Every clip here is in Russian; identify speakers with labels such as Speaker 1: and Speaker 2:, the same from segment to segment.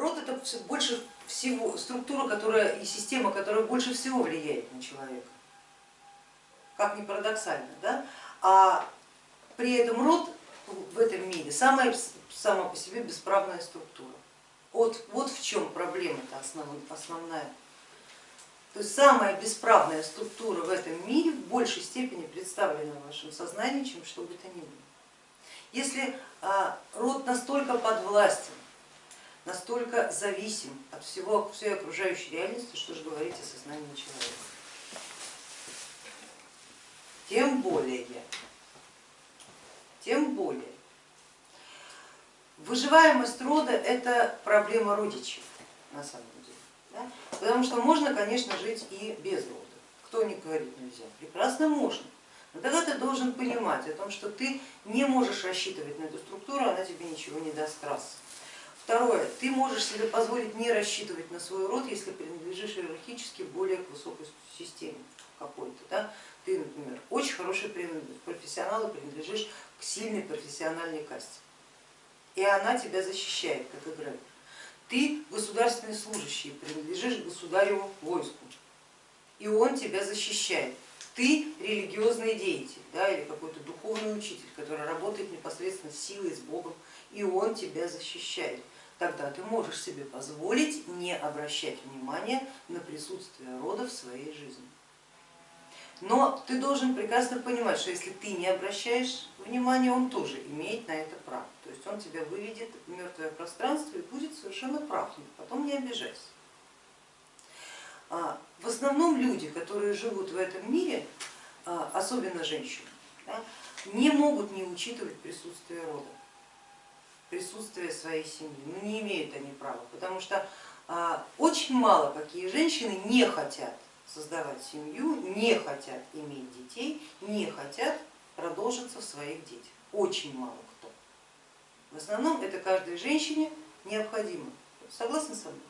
Speaker 1: род это больше всего структура, которая и система, которая больше всего влияет на человека. Как ни парадоксально, да? А при этом род в этом мире самая сама по себе бесправная структура. Вот, вот в чем проблема-то основ, основная. То есть самая бесправная структура в этом мире в большей степени представлена в вашем сознании, чем что бы то ни было. Если а, род настолько подвластен, настолько зависим от всего, всей окружающей реальности, что же говорить о сознании человека. Тем более, тем более, выживаемость рода это проблема родичей на самом деле. Да? Потому что можно, конечно, жить и без рода. Кто не говорит нельзя? Прекрасно можно. Но тогда ты должен понимать о том, что ты не можешь рассчитывать на эту структуру, она тебе ничего не даст раз. Второе, ты можешь себе позволить не рассчитывать на свой род, если принадлежишь иерархически более к высокой системе какой-то. Да? Ты, например, очень хороший профессионал и принадлежишь к сильной профессиональной касте. И она тебя защищает, как играет. Ты государственный служащий, принадлежишь государеву войску, и он тебя защищает. Ты религиозный деятель да, или какой-то духовный учитель, который работает непосредственно с силой, с Богом, и он тебя защищает тогда ты можешь себе позволить не обращать внимания на присутствие рода в своей жизни. Но ты должен прекрасно понимать, что если ты не обращаешь внимания, он тоже имеет на это право. То есть он тебя выведет в мертвое пространство и будет совершенно прав, потом не обижайся. А, в основном люди, которые живут в этом мире, а, особенно женщины, не могут не учитывать присутствие рода присутствие своей семьи. Ну не имеют они права, потому что а, очень мало какие женщины не хотят создавать семью, не хотят иметь детей, не хотят продолжиться в своих детях. Очень мало кто. В основном это каждой женщине необходимо. Согласны со мной?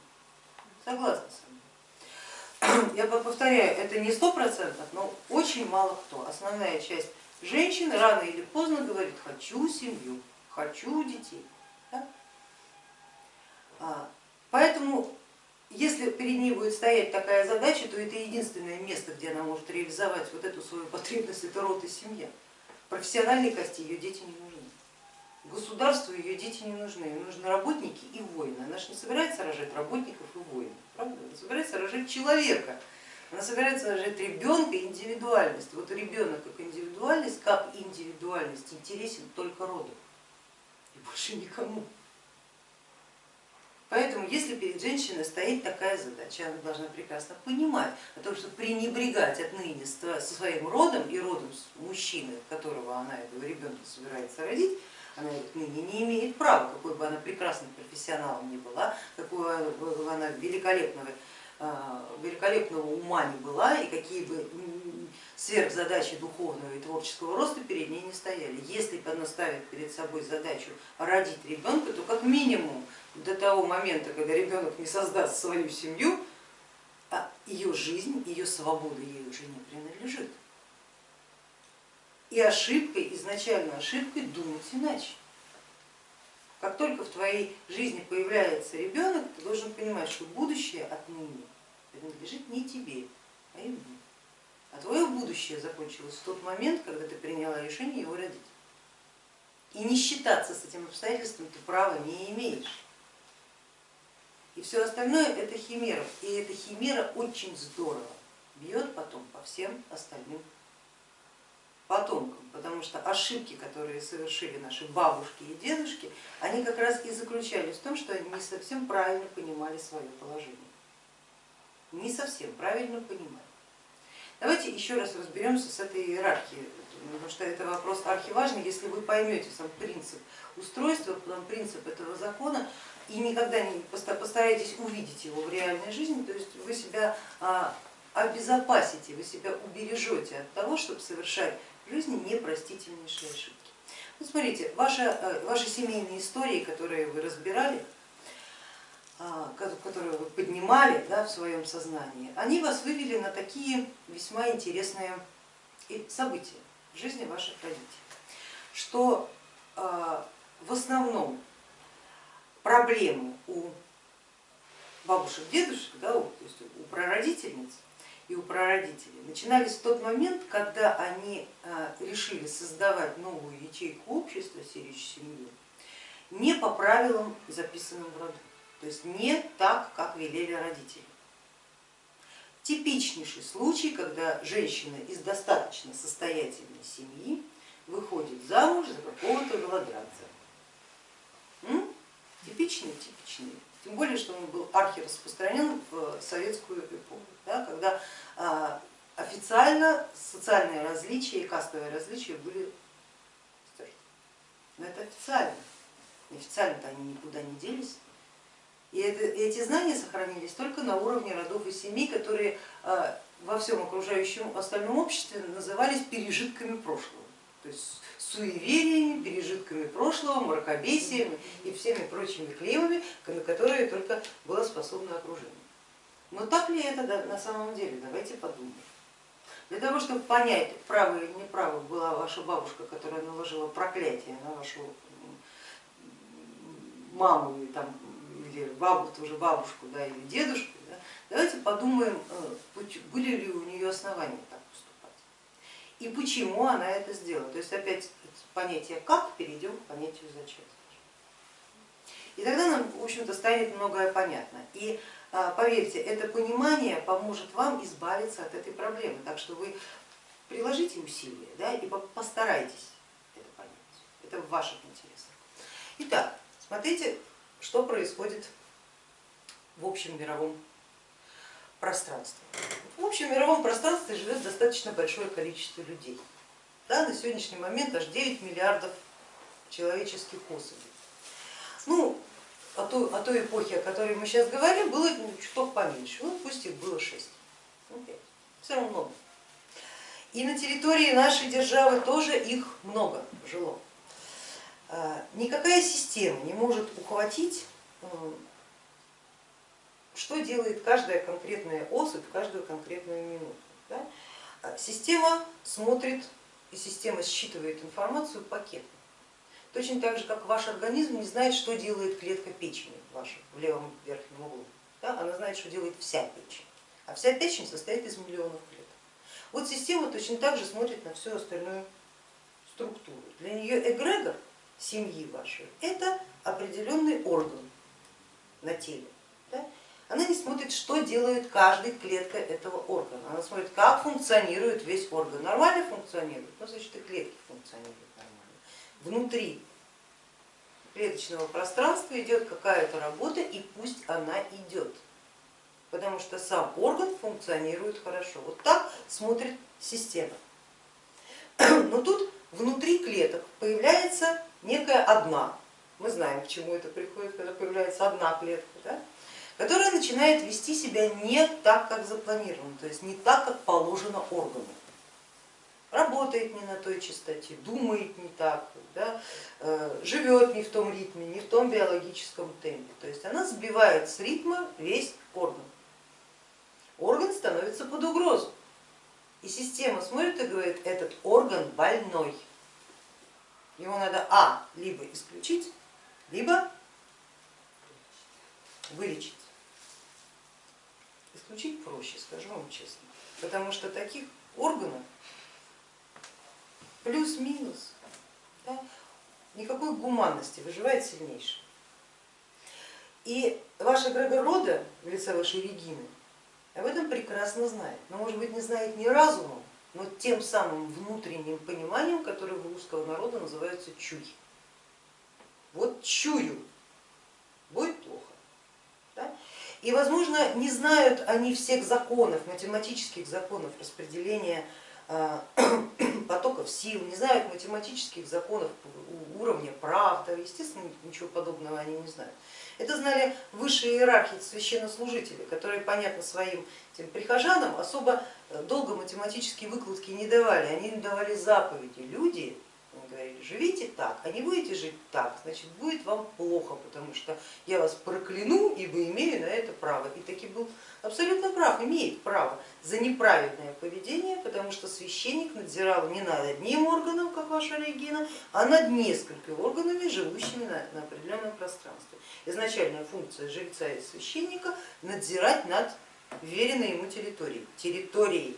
Speaker 1: Согласны со мной. Я повторяю, это не сто процентов, но очень мало кто. Основная часть женщин рано или поздно говорит, хочу семью хочу детей. Да? А, поэтому если перед ней будет стоять такая задача, то это единственное место, где она может реализовать вот эту свою потребность, это род и семья. Профессиональной кости ее дети не нужны. Государству ее дети не нужны, ей нужны работники и воины. Она же не собирается рожать работников и воинов, правда? Она собирается рожать человека, она собирается рожать ребенка индивидуальность. Вот ребенок как индивидуальность, как индивидуальность интересен только роду и больше никому. Поэтому если перед женщиной стоит такая задача, она должна прекрасно понимать о том, что пренебрегать отныне своим родом и родом мужчины, которого она этого ребенка собирается родить, она отныне не имеет права, какой бы она прекрасным профессионалом ни была, какой бы она великолепного, а, великолепного ума ни была и какие бы сверхзадачи духовного и творческого роста перед ней не стояли. Если она ставит перед собой задачу родить ребенка, то как минимум до того момента, когда ребенок не создаст свою семью, а ее жизнь, ее свобода ей уже не принадлежит. И ошибкой, изначально ошибкой думать иначе. Как только в твоей жизни появляется ребенок, ты должен понимать, что будущее отныне принадлежит не тебе, а ему. А твое будущее закончилось в тот момент, когда ты приняла решение его родить. И не считаться с этим обстоятельством ты права не имеешь. И все остальное это химера. И эта химера очень здорово бьет потом по всем остальным потомкам, потому что ошибки, которые совершили наши бабушки и дедушки, они как раз и заключались в том, что они не совсем правильно понимали свое положение. Не совсем правильно понимали. Давайте еще раз разберемся с этой иерархией, потому что это вопрос архиважный. Если вы поймете сам принцип устройства, потом принцип этого закона и никогда не постараетесь увидеть его в реальной жизни, то есть вы себя а, обезопасите, вы себя убережете от того, чтобы совершать в жизни непростительнейшие ошибки. Вот смотрите, ваши, э, ваши семейные истории, которые вы разбирали, которые вы поднимали да, в своем сознании, они вас вывели на такие весьма интересные события в жизни ваших родителей, что а, в основном проблемы у бабушек, дедушек, да, то есть у прародительниц и у прародителей, начинались в тот момент, когда они а, решили создавать новую ячейку общества, сирич семью, не по правилам, записанным в роду, то есть не так, как велели родители. Типичнейший случай, когда женщина из достаточно состоятельной семьи выходит замуж за какого-то голодранца. Типичный, типичный. Тем более, что он был архираспространен в советскую эпоху, да, когда а, официально социальные различия и кастовые различия были стерты. Но это официально. Неофициально-то они никуда не делись. И это, эти знания сохранились только на уровне родов и семей, которые а, во всем окружающем остальном обществе назывались пережитками прошлого. То есть суевериями, пережитками прошлого, мракобесием и всеми прочими клеевыми, на которые только было способно окружение. Но так ли это на самом деле? Давайте подумаем. Для того, чтобы понять, право или неправо была ваша бабушка, которая наложила проклятие на вашу маму или, там, или бабу, тоже бабушку да, или дедушку, да, давайте подумаем, э, были ли у нее основания так поступать и почему она это сделала. То есть опять понятие как перейдем к понятию зачем. И тогда нам, в общем-то, станет многое понятно. И а, поверьте, это понимание поможет вам избавиться от этой проблемы. Так что вы приложите усилия да, и постарайтесь это понять. Это в ваших интересах. Итак, смотрите, что происходит в общем мировом пространстве. В общем мировом пространстве живет достаточно большое количество людей. Да, на сегодняшний момент аж 9 миллиардов человеческих особей. Ну, о той, о той эпохе, о которой мы сейчас говорим, было чуток поменьше, ну пусть их было 6, ну, 5, все равно много. И на территории нашей державы тоже их много жило. А, никакая система не может ухватить, что делает каждая конкретная особь каждую конкретную минуту. А, система смотрит и система считывает информацию пакетно. Точно так же, как ваш организм не знает, что делает клетка печени ваша в левом верхнем углу. Она знает, что делает вся печень, а вся печень состоит из миллионов клеток. Вот система точно так же смотрит на всю остальную структуру. Для нее эгрегор семьи вашей это определенный орган на теле. Она не смотрит, что делает каждая клетка этого органа, она смотрит, как функционирует весь орган. Нормально функционирует, ну значит и клетки функционируют нормально. Внутри клеточного пространства идет какая-то работа и пусть она идет, потому что сам орган функционирует хорошо. Вот так смотрит система. Но тут внутри клеток появляется некая одна, мы знаем, к чему это приходит, когда появляется одна клетка, да? которая начинает вести себя не так, как запланировано, то есть не так, как положено органу. Работает не на той частоте, думает не так, да, э, живет не в том ритме, не в том биологическом темпе. То есть она сбивает с ритма весь орган. Орган становится под угрозу. И система смотрит и говорит, этот орган больной. Его надо а, либо исключить, либо вылечить. Исключить проще, скажу вам честно, потому что таких органов плюс-минус, да, никакой гуманности, выживает сильнейший. И ваша эгрегор рода в лице вашей Регины об этом прекрасно знает, но может быть не знает не разумом, но тем самым внутренним пониманием, которое у русского народа называется чуй. Вот чую, будет плохо. И, возможно, не знают они всех законов, математических законов распределения потоков сил, не знают математических законов уровня правда, естественно, ничего подобного они не знают. Это знали высшие иерархии священнослужители, которые, понятно, своим тем прихожанам особо долго математические выкладки не давали, они им давали заповеди. Люди Они говорили, живите так, а не будете жить так, значит будет вам плохо, потому что я вас прокляну, ибо имею на это право. И таки был абсолютно прав, имеет право за неправедное поведение, потому что священник надзирал не над одним органом, как ваша Регина, а над несколькими органами, живущими на, на определенном пространстве. Изначальная функция жреца и священника надзирать над веренной ему территорией, территорией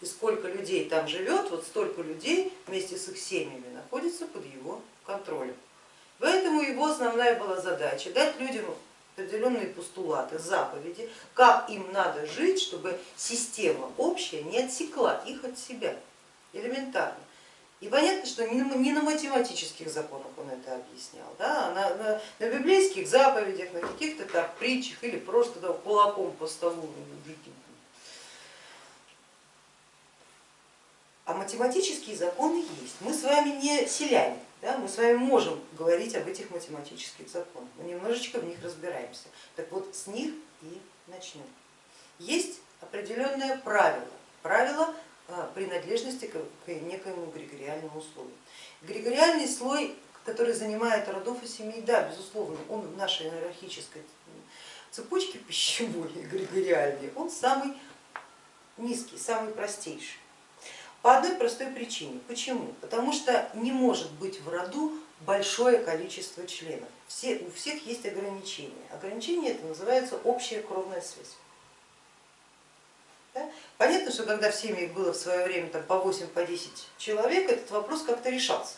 Speaker 1: и сколько людей там живет, вот столько людей вместе с их семьями находится под его контролем. Поэтому его основная была задача дать людям определенные постулаты, заповеди, как им надо жить, чтобы система общая не отсекла их от себя, элементарно. И понятно, что не на математических законах он это объяснял, да, а на, на, на библейских заповедях, на каких-то там притчах или просто да, кулаком по столу А математические законы есть. Мы с вами не селяне, да? мы с вами можем говорить об этих математических законах, мы немножечко в них разбираемся. Так вот с них и начнем. Есть определенное правило, правило а, принадлежности к некоему эгрегориальному слою. Эгрегориальный слой, который занимает родов и семей, да, безусловно, он в нашей иерархической цепочке пищевой эгрегориальной, он самый низкий, самый простейший. По одной простой причине. Почему? Потому что не может быть в роду большое количество членов. Все, у всех есть ограничения. Ограничение это называется общая кровная связь. Да? Понятно, что когда в семьях было в свое время там, по 8 по 10 человек, этот вопрос как-то решался.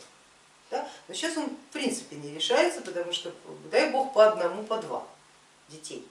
Speaker 1: Да? Но сейчас он в принципе не решается, потому что, дай бог, по одному, по два детей.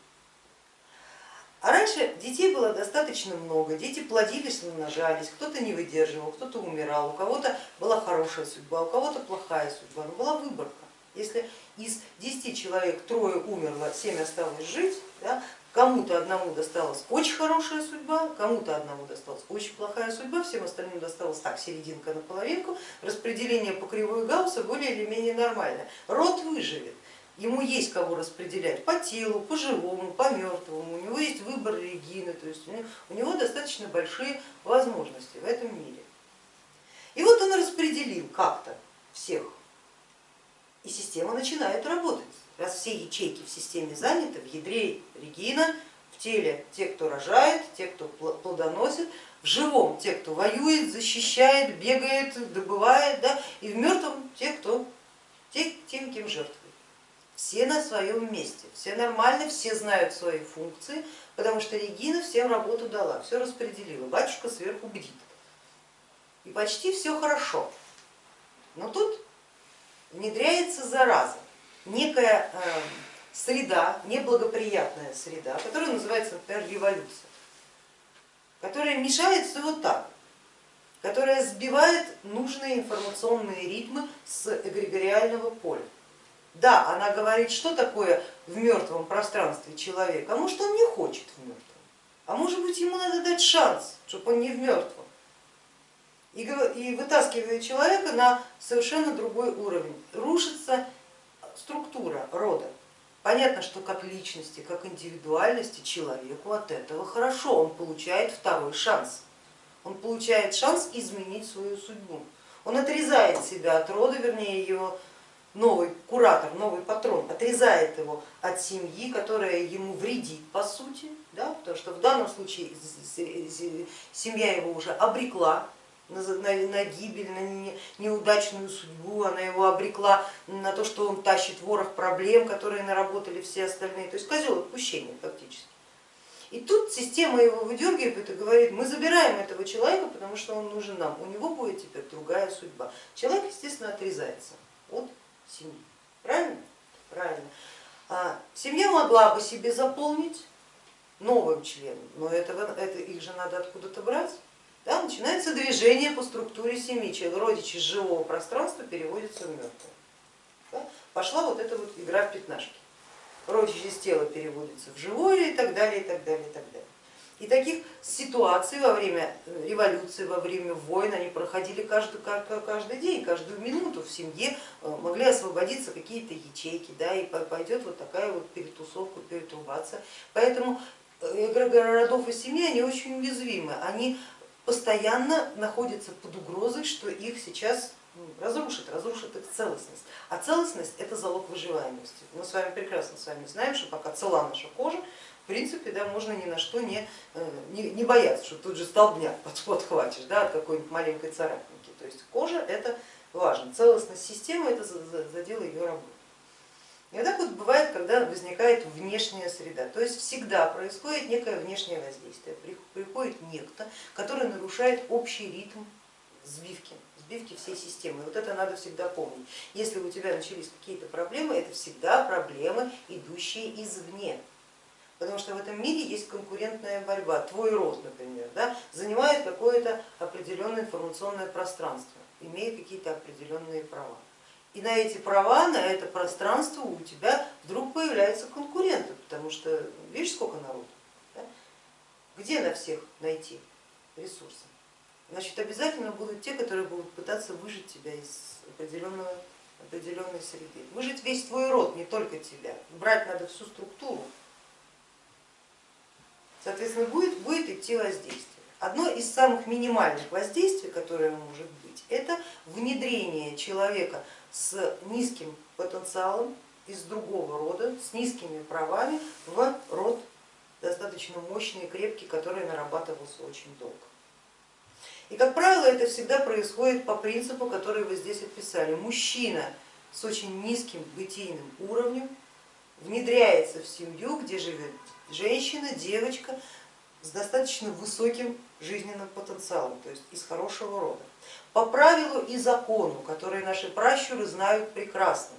Speaker 1: А раньше детей было достаточно много, дети плодились, умножались, кто-то не выдерживал, кто-то умирал, у кого-то была хорошая судьба, у кого-то плохая судьба, но была выборка. Если из 10 человек трое умерло, 7 осталось жить, да, кому-то одному досталась очень хорошая судьба, кому-то одному досталась очень плохая судьба, всем остальным досталась так, серединка на половинку, распределение по кривой Гаусса более или менее нормальное. Род выживет ему есть кого распределять по телу, по живому, по мертвому, у него есть выбор регины, то есть у него достаточно большие возможности в этом мире. И вот он распределил как-то всех, и система начинает работать. Раз все ячейки в системе заняты, в ядре регина, в теле те, кто рожает, те, кто плодоносит, в живом те, кто воюет, защищает, бегает, добывает, да, и в мертвом те, кто тем, кем жертвует все на своем месте, все нормально, все знают свои функции, потому что Регина всем работу дала, все распределила, батюшка сверху бдит. И почти все хорошо. Но тут внедряется зараза, некая э, среда, неблагоприятная среда, которая называется, например, революция, которая мешает все вот так, которая сбивает нужные информационные ритмы с эгрегориального поля. Да, она говорит, что такое в мертвом пространстве человек, а может он не хочет в мертвом, а может быть ему надо дать шанс, чтобы он не в мертвом. И вытаскивает человека на совершенно другой уровень. Рушится структура рода. Понятно, что как личности, как индивидуальности человеку от этого хорошо, он получает второй шанс. Он получает шанс изменить свою судьбу. Он отрезает себя от рода, вернее его новый куратор, новый патрон отрезает его от семьи, которая ему вредит по сути, да, потому что в данном случае семья его уже обрекла на, гибель, на неудачную судьбу, она его обрекла на то, что он тащит ворох проблем, которые наработали все остальные, то есть козел отпущения фактически. И тут система его выдергивает и говорит, мы забираем этого человека, потому что он нужен нам, у него будет теперь другая судьба. Человек, естественно, отрезается от семьи. Правильно? Правильно. А семья могла бы себе заполнить новым членом, но этого, это, их же надо откуда-то брать. Да, начинается движение по структуре семьи, родичи из живого пространства переводятся в мертвое. Да? Пошла вот эта вот игра в пятнашки. Родичи из тела переводятся в живое и так далее, и так далее, и так далее. И таких ситуаций во время э, революции, во время войн они проходили каждый, каждый день, каждую минуту в семье э, могли освободиться какие-то ячейки, да, и пойдет вот такая вот перетусовка, перетурбация. Поэтому э, городов и семьи они очень уязвимы, они постоянно находятся под угрозой, что их сейчас разрушит, разрушит их целостность. А целостность это залог выживаемости. Мы с вами прекрасно с вами знаем, что пока цела наша кожа, в принципе, да, можно ни на что не, э, не, не бояться, что тут же столбняк подхватишь да, от какой-нибудь маленькой царапинки. То есть кожа это важно, целостность системы это задела ее работу. И вот так вот бывает, когда возникает внешняя среда, то есть всегда происходит некое внешнее воздействие, приходит некто, который нарушает общий ритм сбивки, сбивки всей системы. И вот это надо всегда помнить. Если у тебя начались какие-то проблемы, это всегда проблемы, идущие извне. Потому что в этом мире есть конкурентная борьба. Твой род, например, да, занимает какое-то определенное информационное пространство, имеет какие-то определенные права. И на эти права, на это пространство у тебя вдруг появляются конкуренты, потому что видишь, сколько народу, да? где на всех найти ресурсы? Значит, обязательно будут те, которые будут пытаться выжить тебя из определенного, определенной среды. Выжить весь твой род, не только тебя. Брать надо всю структуру. Соответственно, будет, будет идти воздействие. Одно из самых минимальных воздействий, которое может быть, это внедрение человека с низким потенциалом из другого рода, с низкими правами в род достаточно мощный крепкий, который нарабатывался очень долго. И, как правило, это всегда происходит по принципу, который вы здесь описали. Мужчина с очень низким бытийным уровнем внедряется в семью, где живет женщина, девочка с достаточно высоким жизненным потенциалом, то есть из хорошего рода по правилу и закону, которые наши пращуры знают прекрасно.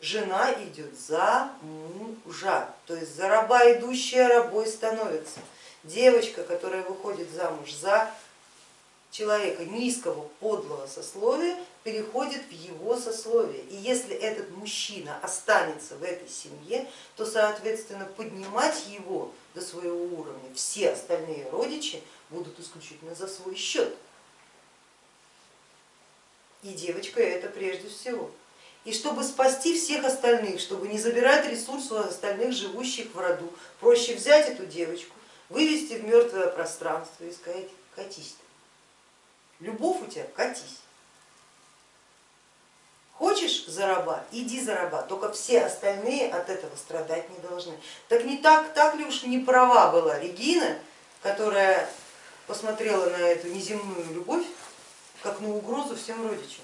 Speaker 1: Жена идет за мужа, то есть за раба идущая рабой становится. Девочка, которая выходит замуж за человека низкого, подлого сословия, переходит в его сословие. И если этот мужчина останется в этой семье, то, соответственно, поднимать его до своего уровня все остальные родичи будут исключительно за свой счет. И девочка это прежде всего. И чтобы спасти всех остальных, чтобы не забирать ресурсы у остальных живущих в роду, проще взять эту девочку, вывести в мертвое пространство и сказать, катись. Любовь у тебя, катись. Хочешь за иди за только все остальные от этого страдать не должны. Так не так, так ли уж не права была Регина, которая посмотрела на эту неземную любовь как на угрозу всем родичам.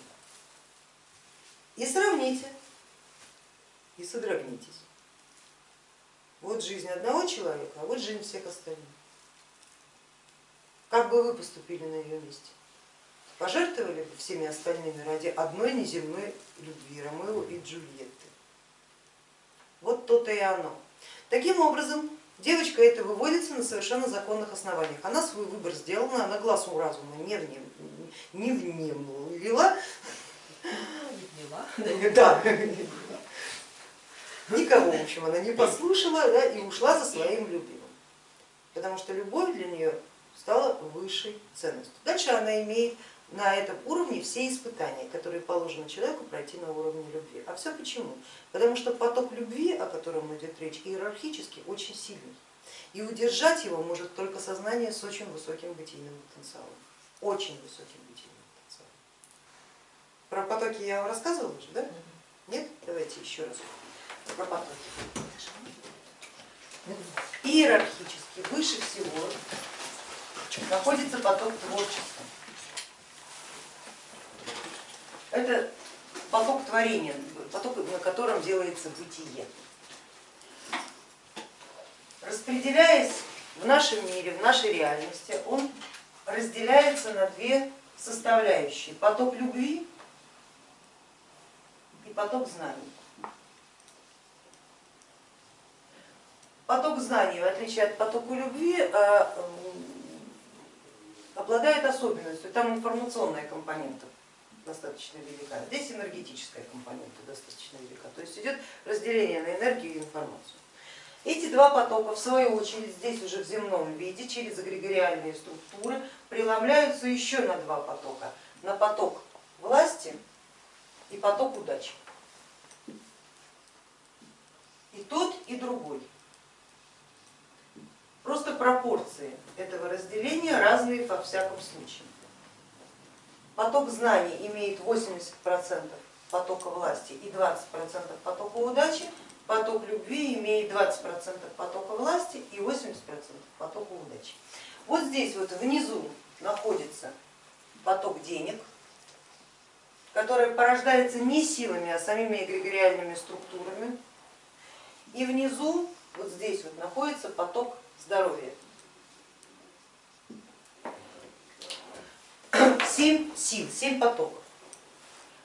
Speaker 1: И сравните, и содрогнитесь. Вот жизнь одного человека, а вот жизнь всех остальных. Как бы вы поступили на ее месте? Пожертвовали бы всеми остальными ради одной неземной любви Ромео и Джульетты? Вот то-то и оно. Таким образом, девочка эта выводится на совершенно законных основаниях. Она свой выбор сделала, она глазу разума не, не внемлила. Да. Никого, в общем, она не послушала да, и ушла за своим любимым, потому что любовь для нее стала высшей ценностью. Дальше она имеет на этом уровне все испытания, которые положено человеку пройти на уровне любви. А все почему? Потому что поток любви, о котором идет речь, иерархически очень сильный. И удержать его может только сознание с очень высоким бытийным потенциалом, очень высоким про потоки я вам рассказывала уже, да? Нет? Давайте еще раз про потоки. Иерархически выше всего находится поток творчества. Это поток творения, поток, на котором делается бытие. Распределяясь в нашем мире, в нашей реальности, он разделяется на две составляющие. Поток любви поток знаний. Поток знаний, в отличие от потока любви, э, обладает особенностью, там информационная компонента достаточно велика, здесь энергетическая компонента достаточно велика, то есть идет разделение на энергию и информацию. Эти два потока, в свою очередь, здесь уже в земном виде, через эгрегориальные структуры, преломляются еще на два потока, на поток власти и поток удачи и тот, и другой. Просто пропорции этого разделения разные во всяком случае. Поток знаний имеет 80% потока власти и 20% потока удачи, поток любви имеет 20% потока власти и 80% потока удачи. Вот здесь вот внизу находится поток денег, который порождается не силами, а самими эгрегориальными структурами. И внизу, вот здесь вот находится поток здоровья. Семь сил, семь потоков.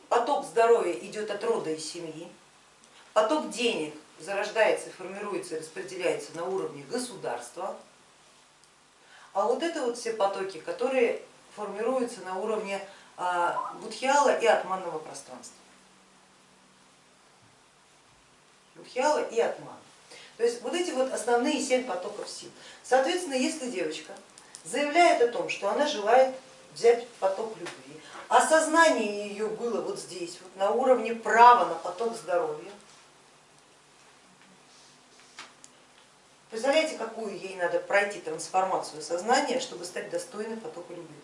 Speaker 1: Поток здоровья идет от рода и семьи, поток денег зарождается, формируется, распределяется на уровне государства, а вот это вот все потоки, которые формируются на уровне а, будхиала и атманного пространства. Будхиала и атман. То есть вот эти вот основные семь потоков сил. Соответственно, если девочка заявляет о том, что она желает взять поток любви, осознание ее было вот здесь, вот на уровне права на поток здоровья. Представляете, какую ей надо пройти трансформацию сознания, чтобы стать достойной потока любви?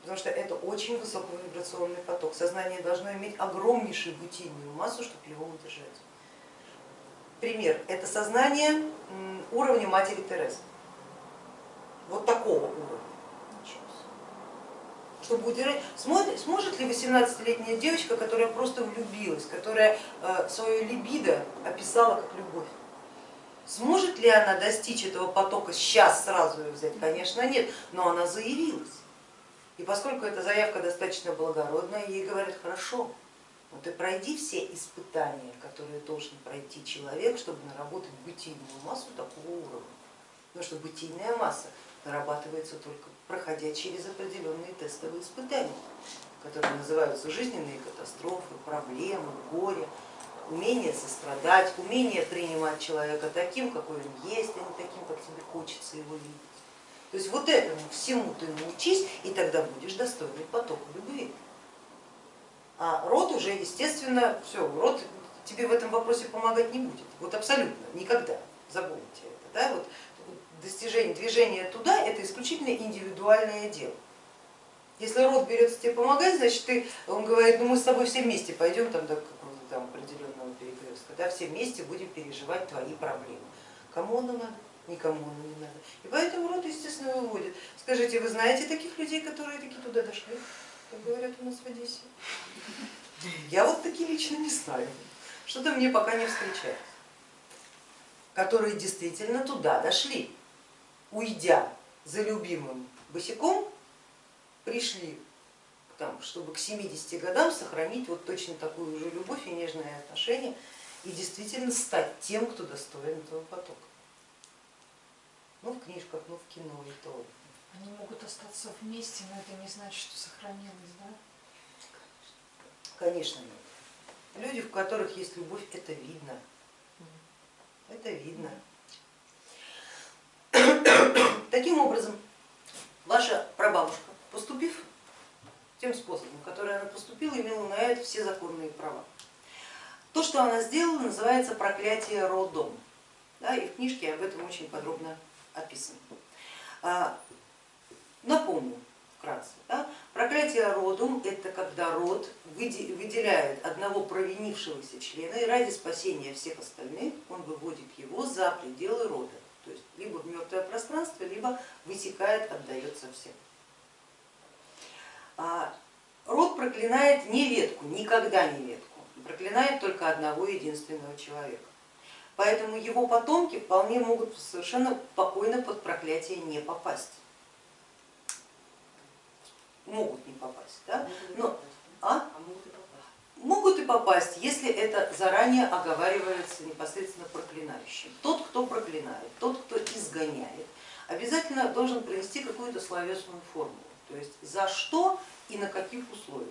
Speaker 1: Потому что это очень высоковибрационный поток. Сознание должно иметь огромнейшую бытийную массу, чтобы его удержать. Пример, это сознание уровня матери Терезы. Вот такого уровня чтобы удержать. Сможет, ли 18-летняя девочка, которая просто влюбилась, которая э, свою либидо описала как любовь, сможет ли она достичь этого потока сейчас сразу ее взять? Конечно нет, но она заявилась. И поскольку эта заявка достаточно благородная, ей говорят, хорошо, но ты пройди все испытания, которые должен пройти человек, чтобы наработать бытийную массу такого уровня. Потому что бытийная масса нарабатывается только проходя через определенные тестовые испытания, которые называются жизненные катастрофы, проблемы, горе, умение сострадать, умение принимать человека таким, какой он есть, а не таким, как тебе хочется его видеть. То есть вот этому всему ты научись, и тогда будешь достойный потока любви. А род уже, естественно, все, род тебе в этом вопросе помогать не будет. Вот абсолютно, никогда, забудьте это. Да? Вот достижение, движение туда это исключительно индивидуальное дело. Если род берется тебе помогать, значит ты, он говорит, ну мы с тобой все вместе пойдем там до какого-то там определенного перекрестка, да, все вместе будем переживать твои проблемы. Кому оно надо? Никому оно не надо. И поэтому род, естественно, выводит. Скажите, вы знаете таких людей, которые таки туда дошли, как говорят у нас в Одессе? Я вот таки лично не знаю. Что-то мне пока не встречается которые действительно туда дошли уйдя за любимым босиком, пришли там, чтобы к 70 годам сохранить вот точно такую же любовь и нежное отношение и действительно стать тем, кто достоин этого потока. Ну, в книжках, ну, в кино и то.
Speaker 2: Они могут остаться вместе, но это не значит, что сохранилось, да?
Speaker 1: Конечно, нет. Люди, в которых есть любовь, это видно. Это видно. Таким образом, ваша прабабушка, поступив тем способом, который она поступила, имела на это все законные права. То, что она сделала, называется проклятие родом. Да, и в книжке об этом очень подробно описано. А, напомню вкратце. Да, проклятие родом это когда род выделяет одного провинившегося члена и ради спасения всех остальных он выводит его за пределы рода то есть либо в мертвое пространство, либо высекает, отдает совсем. А, род проклинает не ветку, никогда не ветку, проклинает только одного единственного человека. Поэтому его потомки вполне могут совершенно спокойно под проклятие не попасть. Могут не попасть, да? Но, а? а могут и попасть, если это заранее оговаривается непосредственно проклинающим. Тот, кто проклинает, тот, кто изгоняет, обязательно должен принести какую-то словесную формулу, то есть за что и на каких условиях.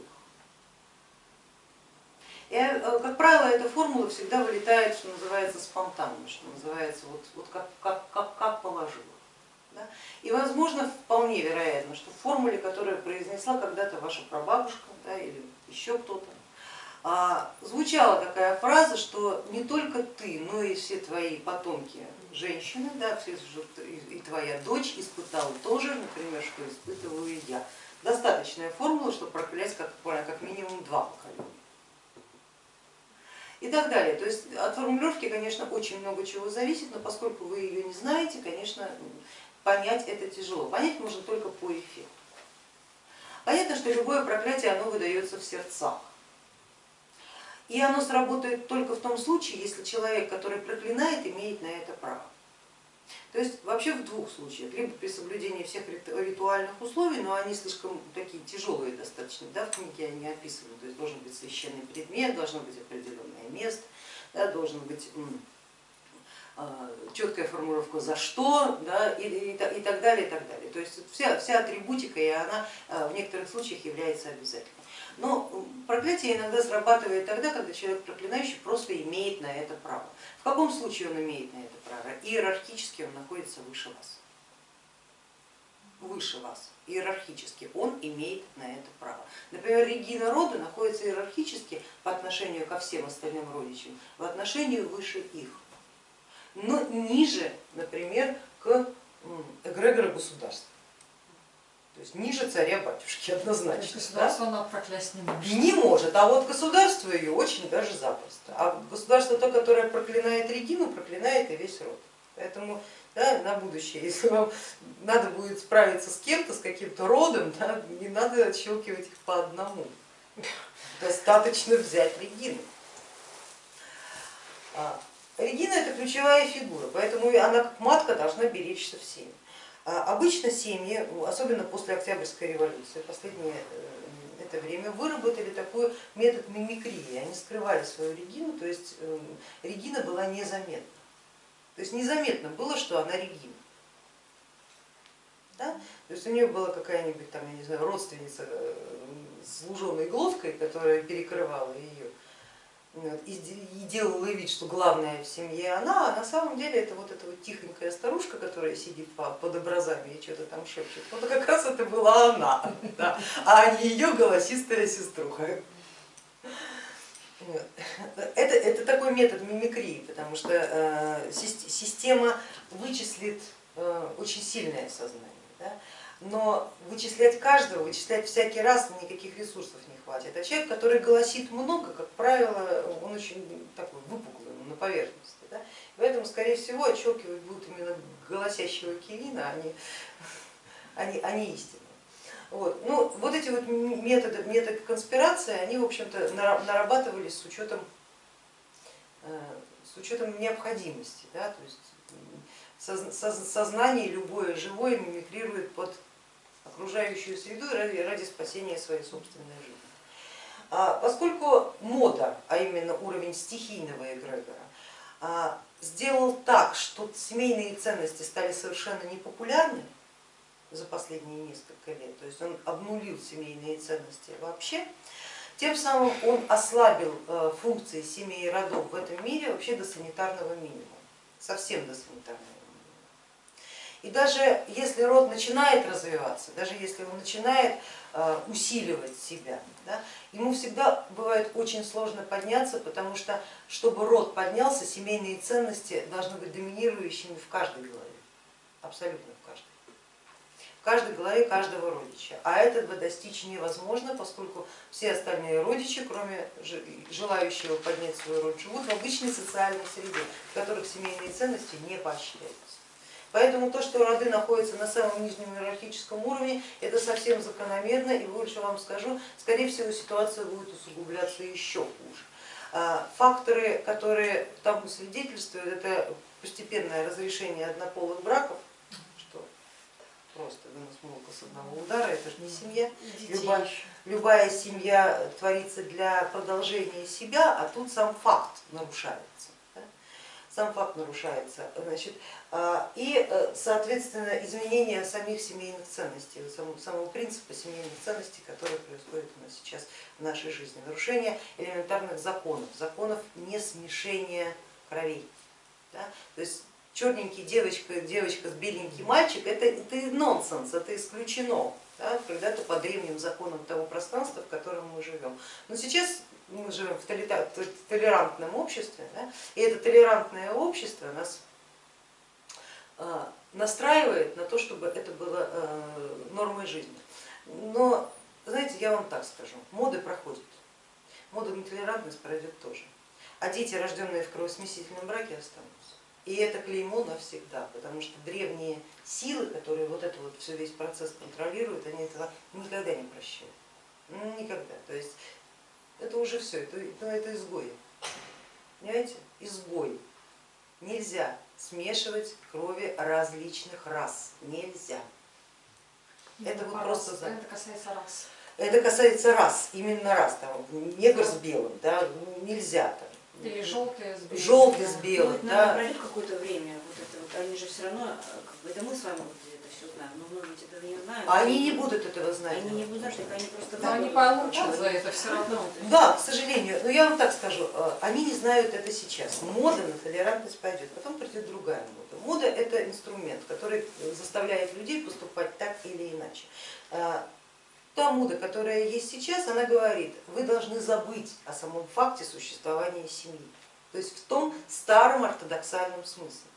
Speaker 1: И, э, как правило, эта формула всегда вылетает, что называется, спонтанно, что называется, вот, вот как, как, как, как положила. Да? И возможно, вполне вероятно, что в формуле, которую произнесла когда-то ваша прабабушка да, или еще кто-то, звучала такая фраза, что не только ты, но и все твои потомки женщины, да, и твоя дочь испытала тоже, например, что испытываю я. достаточная формула, чтобы проклять как, как минимум два поколения. И так далее. То есть от формулировки, конечно, очень много чего зависит, но поскольку вы ее не знаете, конечно, понять это тяжело. Понять можно только по эффекту. Понятно, что любое проклятие, оно выдается в сердцах. И оно сработает только в том случае, если человек, который проклинает, имеет на это право. То есть вообще в двух случаях, либо при соблюдении всех ритуальных условий, но они слишком такие тяжелые достаточно, да, в книге они описаны, то есть должен быть священный предмет, должно быть определенное место, да, должен быть а, четкая формулировка за что да, и, и, и так далее, и так далее. То есть вся, вся атрибутика и она а, в некоторых случаях является обязательной. Но проклятие иногда срабатывает тогда, когда человек проклинающий просто имеет на это право. В каком случае он имеет на это право? Иерархически он находится выше вас. Выше вас, иерархически он имеет на это право. Например, Регина рода находится иерархически по отношению ко всем остальным родичам, в отношении выше их, но ниже, например, к эгрегору государства. То есть ниже царя-батюшки однозначно.
Speaker 2: Государство да? она проклясть не может.
Speaker 1: Не может, а вот государство ее очень даже запросто. А государство то, которое проклинает Регину, проклинает и весь род. Поэтому да, на будущее, если вам надо будет справиться с кем-то, с каким-то родом, да, не надо отщелкивать их по одному. Достаточно взять Регину. А, Регина это ключевая фигура, поэтому она как матка должна беречься всеми. А обычно семьи, особенно после Октябрьской революции, последнее э, это время, выработали такой метод мимикрии. Они скрывали свою Регину, то есть э, Регина была незаметна. То есть незаметно было, что она Регина. Да? То есть у нее была какая-нибудь там, я не знаю, родственница э, с луженой глоткой, которая перекрывала ее и делала вид, что главная в семье она, а на самом деле это вот эта вот тихонькая старушка, которая сидит под образами и что-то там шепчет, вот как раз это была она, да, а не ее голосистая сеструха. Это, это такой метод мимикрии, потому что э, система вычислит э, очень сильное сознание. Да? но вычислять каждого, вычислять всякий раз никаких ресурсов не хватит. А человек, который голосит много, как правило, он очень такой выпуклый, на поверхности. Да? Поэтому, скорее всего, отщелкивать будут именно голосящего Кивина, а не, а не, а не истину. Вот. Ну, вот эти вот методы, методы конспирации, они, в общем-то, нарабатывались с учетом, э, с учетом необходимости. Да? То есть сознание любое живое мимикрирует под окружающую среду ради спасения своей собственной жизни. А поскольку мода, а именно уровень стихийного эгрегора, а, сделал так, что семейные ценности стали совершенно непопулярны за последние несколько лет, то есть он обнулил семейные ценности вообще, тем самым он ослабил э, функции семей и родов в этом мире вообще до санитарного минимума, совсем до санитарного и даже если род начинает развиваться, даже если он начинает э, усиливать себя, да, ему всегда бывает очень сложно подняться, потому что, чтобы род поднялся, семейные ценности должны быть доминирующими в каждой голове, абсолютно в каждой. В каждой голове каждого родича. А этого достичь невозможно, поскольку все остальные родичи, кроме желающего поднять свой род, живут в обычной социальной среде, в которых семейные ценности не поощряются. Поэтому то, что роды находятся на самом нижнем иерархическом уровне, это совсем закономерно, и больше вам скажу, скорее всего ситуация будет усугубляться еще хуже. А, факторы, которые тому свидетельствуют, это постепенное разрешение однополых браков, что просто вынос с одного удара, это же не семья. Любая, любая семья творится для продолжения себя, а тут сам факт нарушается сам факт нарушается. Значит, а, и, э, соответственно, изменение самих семейных ценностей, самого принципа семейных ценностей, которые происходят у нас сейчас в нашей жизни. Нарушение элементарных законов, законов не смешения кровей. Да? То есть черненький девочка, девочка с беленький мальчик, это, это нонсенс, это исключено да, когда-то по древним законам того пространства, в котором мы живем. Но сейчас мы живем в толерантном обществе, да, и это толерантное общество нас а, настраивает на то, чтобы это было а, нормой жизни. Но, знаете, я вам так скажу, моды проходят, мода на толерантность пройдет тоже, а дети, рожденные в кровосмесительном браке, останутся. И это клеймо навсегда, потому что древние силы, которые вот это вот все весь процесс контролируют, они этого никогда не прощают. Никогда. То есть это уже все, это, ну, это изгои. Понимаете? Изгой. Нельзя смешивать крови различных рас. Нельзя. Это вот просто.
Speaker 2: Это касается рас.
Speaker 1: Это касается рас, именно рас, там, негр с белым, да, нельзя там.
Speaker 2: Или желтые с белым.
Speaker 1: Желтый с
Speaker 3: Ну,
Speaker 1: белым,
Speaker 3: вот,
Speaker 1: да.
Speaker 3: наверное, пройдет какое-то время, вот это вот, они же все равно, э, как бы, это мы с вами вот это все но многие ведь этого не знают.
Speaker 1: А они не будут этого знать.
Speaker 3: Они не будут знать, так они просто...
Speaker 2: Но они получат за это все равно.
Speaker 1: Да, к сожалению, но я вам так скажу, э, они не знают это сейчас. Мода на толерантность пойдет, потом придет другая мода. Мода это инструмент, который заставляет людей поступать так или иначе. Э, Та мода, которая есть сейчас, она говорит, вы должны забыть о самом факте существования семьи. То есть в том старом ортодоксальном смысле.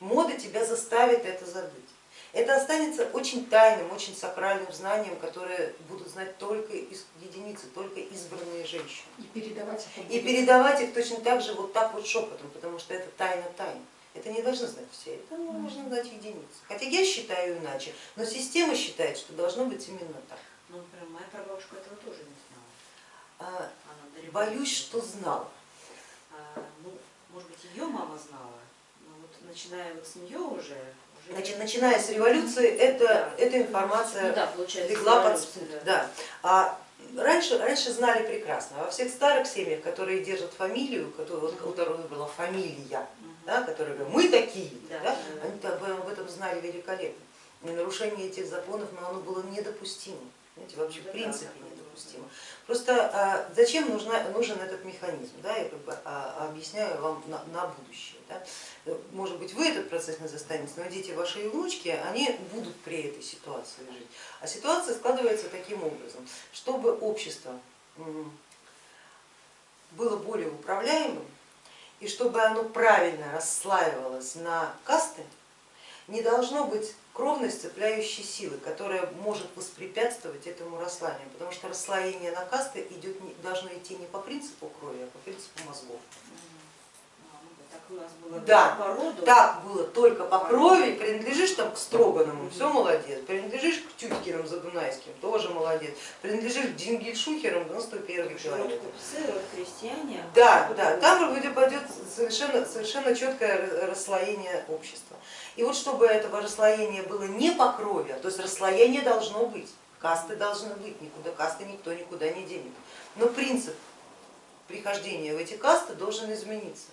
Speaker 1: Мода тебя заставит это забыть. Это останется очень тайным, очень сакральным знанием, которое будут знать только единицы, только избранные женщины.
Speaker 2: И передавать это
Speaker 1: И передавать их точно так же вот так вот шепотом, потому что это тайна тайн. Это не должны знать все, это должны знать единицы. Хотя я считаю иначе, но система считает, что должно быть именно так.
Speaker 3: Ну, например, моя прабабушка этого тоже не знала.
Speaker 1: А,
Speaker 3: Она
Speaker 1: Боюсь, что знала.
Speaker 3: А, ну, может быть, ее мама знала, но вот начиная вот с нее уже...
Speaker 1: Значит, начиная с революции, это,
Speaker 3: Да.
Speaker 1: эта информация
Speaker 3: ну, да, получается,
Speaker 1: легла под спут.
Speaker 3: да.
Speaker 1: Да. А раньше, раньше знали прекрасно, во всех старых семьях, которые держат фамилию, которую, у которой была фамилия, да, которые говорят, мы такие,
Speaker 3: Да,
Speaker 1: да, они об об этом знали великолепно. И нарушение этих законов но оно было недопустимо. Знаете, вообще в
Speaker 3: Да,
Speaker 1: принципе недопустимо. Просто а, зачем нужна, нужен этот механизм? Да, я как бы а, объясняю вам на, на будущее. Да. Может быть вы этот процесс не застанете, но дети ваши и внучки, они будут при этой ситуации жить. А ситуация складывается таким образом, чтобы общество было более управляемым и чтобы оно правильно расслаивалось на касты, не должно быть кровной сцепляющей силы, которая может воспрепятствовать этому расслоению, потому что расслоение на касты идет, должно идти не по принципу крови, а по принципу мозгов.
Speaker 3: Ну так
Speaker 1: Да,
Speaker 3: по роду.
Speaker 1: Так было только по крови, принадлежишь там к Строганову, все молодец, принадлежишь к Тюткиным Задунайским, тоже молодец, принадлежишь к Дингельшухерам, 91
Speaker 3: Род
Speaker 1: километр.
Speaker 3: купцы, род крестьяне.
Speaker 1: Да, да, там будет пойдет совершенно, совершенно четкое расслоение общества. И вот чтобы этого расслоения было не по крови, то есть расслоение должно быть, касты должны быть, никуда касты никто никуда не денет. Но принцип прихождения в эти касты должен измениться.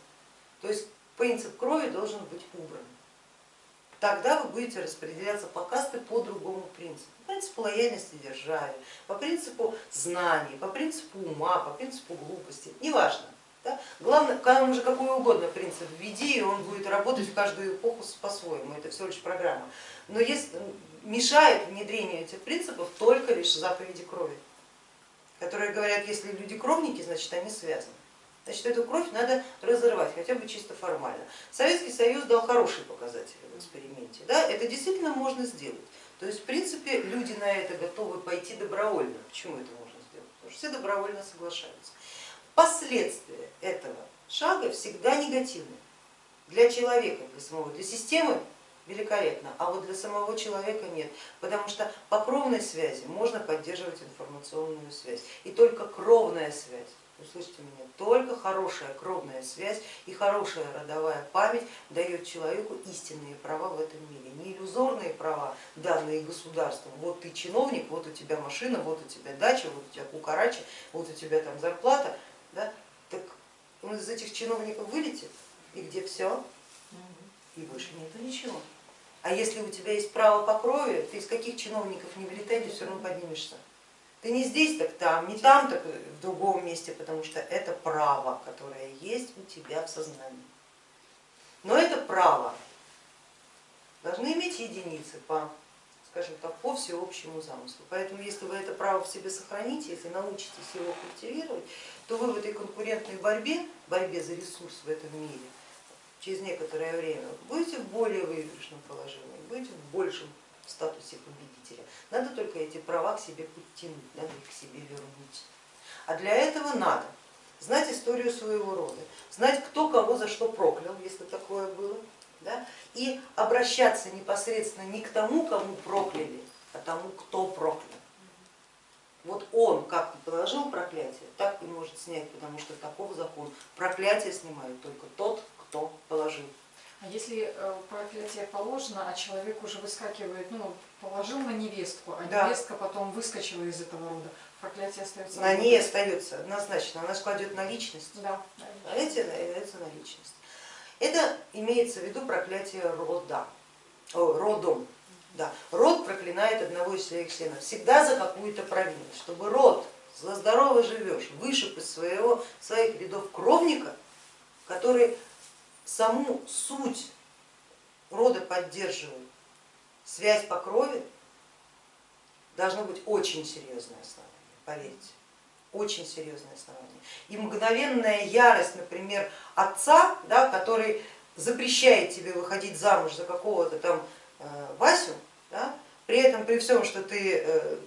Speaker 1: То есть принцип крови должен быть убран. Тогда вы будете распределяться по касты по другому принципу. По принципу лояльности державе, по принципу знаний, по принципу ума, по принципу глупости, неважно. Да? Главное, там уже какой угодно принцип введи, и он будет работать в каждую эпоху по-своему, это всего лишь программа. Но есть, мешает внедрению этих принципов только лишь заповеди крови, которые говорят, если люди кровники, значит они связаны. Значит, эту кровь надо разорвать, хотя бы чисто формально. Советский Союз дал хорошие показатели в эксперименте. Да? Это действительно можно сделать. То есть, в принципе, люди на это готовы пойти добровольно. Почему это можно сделать? Потому что все добровольно соглашаются. Последствия этого шага всегда негативны. Для человека, для самого, для системы великолепно, а вот для самого человека нет, потому что по кровной связи можно поддерживать информационную связь. И только кровная связь, услышьте меня, только хорошая кровная связь и хорошая родовая память дает человеку истинные права в этом мире, не иллюзорные права, данные государством. Вот ты чиновник, вот у тебя машина, вот у тебя дача, вот у тебя кукарача, вот у тебя там зарплата. Да? Так он из этих чиновников вылетит, и где все, и больше нету ничего. А если у тебя есть право по крови, ты из каких чиновников не вылетай, ты все равно поднимешься. Ты не здесь, так там, не там, так в другом месте, потому что это право, которое есть у тебя в сознании. Но это право должны иметь единицы по, скажем так, по всеобщему замыслу. Поэтому если вы это право в себе сохраните, если научитесь его культивировать, то вы в этой конкурентной борьбе, борьбе за ресурс в этом мире, через некоторое время будете в более выигрышном положении, будете в большем статусе победителя. Надо только эти права к себе подтянуть, надо их к себе вернуть. А для этого надо знать историю своего рода, знать, кто кого за что проклял, если такое было, да? и обращаться непосредственно не к тому, кому прокляли, а тому, кто проклял. Вот он как положил проклятие, так и может снять, потому что таков закон. Проклятие снимает только тот, кто положил.
Speaker 2: А если э, проклятие положено, а человек уже выскакивает, ну, положил на невестку, а
Speaker 1: Да.
Speaker 2: невестка потом выскочила из этого рода, проклятие остается.
Speaker 1: На ней остается однозначно, она же кладет на личность.
Speaker 2: Да.
Speaker 1: А эти являются на личность. Это имеется в виду проклятие рода, родом. Да. Род проклинает одного из своих членов всегда за какую-то провинность. Чтобы род, за здорово живешь, вышиб из своего, своих рядов кровника, который саму суть рода поддерживает, связь по крови, должно быть очень серьезное основание, поверьте очень серьезное основание. И мгновенная ярость, например, отца, да, который запрещает тебе выходить замуж за какого-то там Васю, да, при этом при всем, что ты э,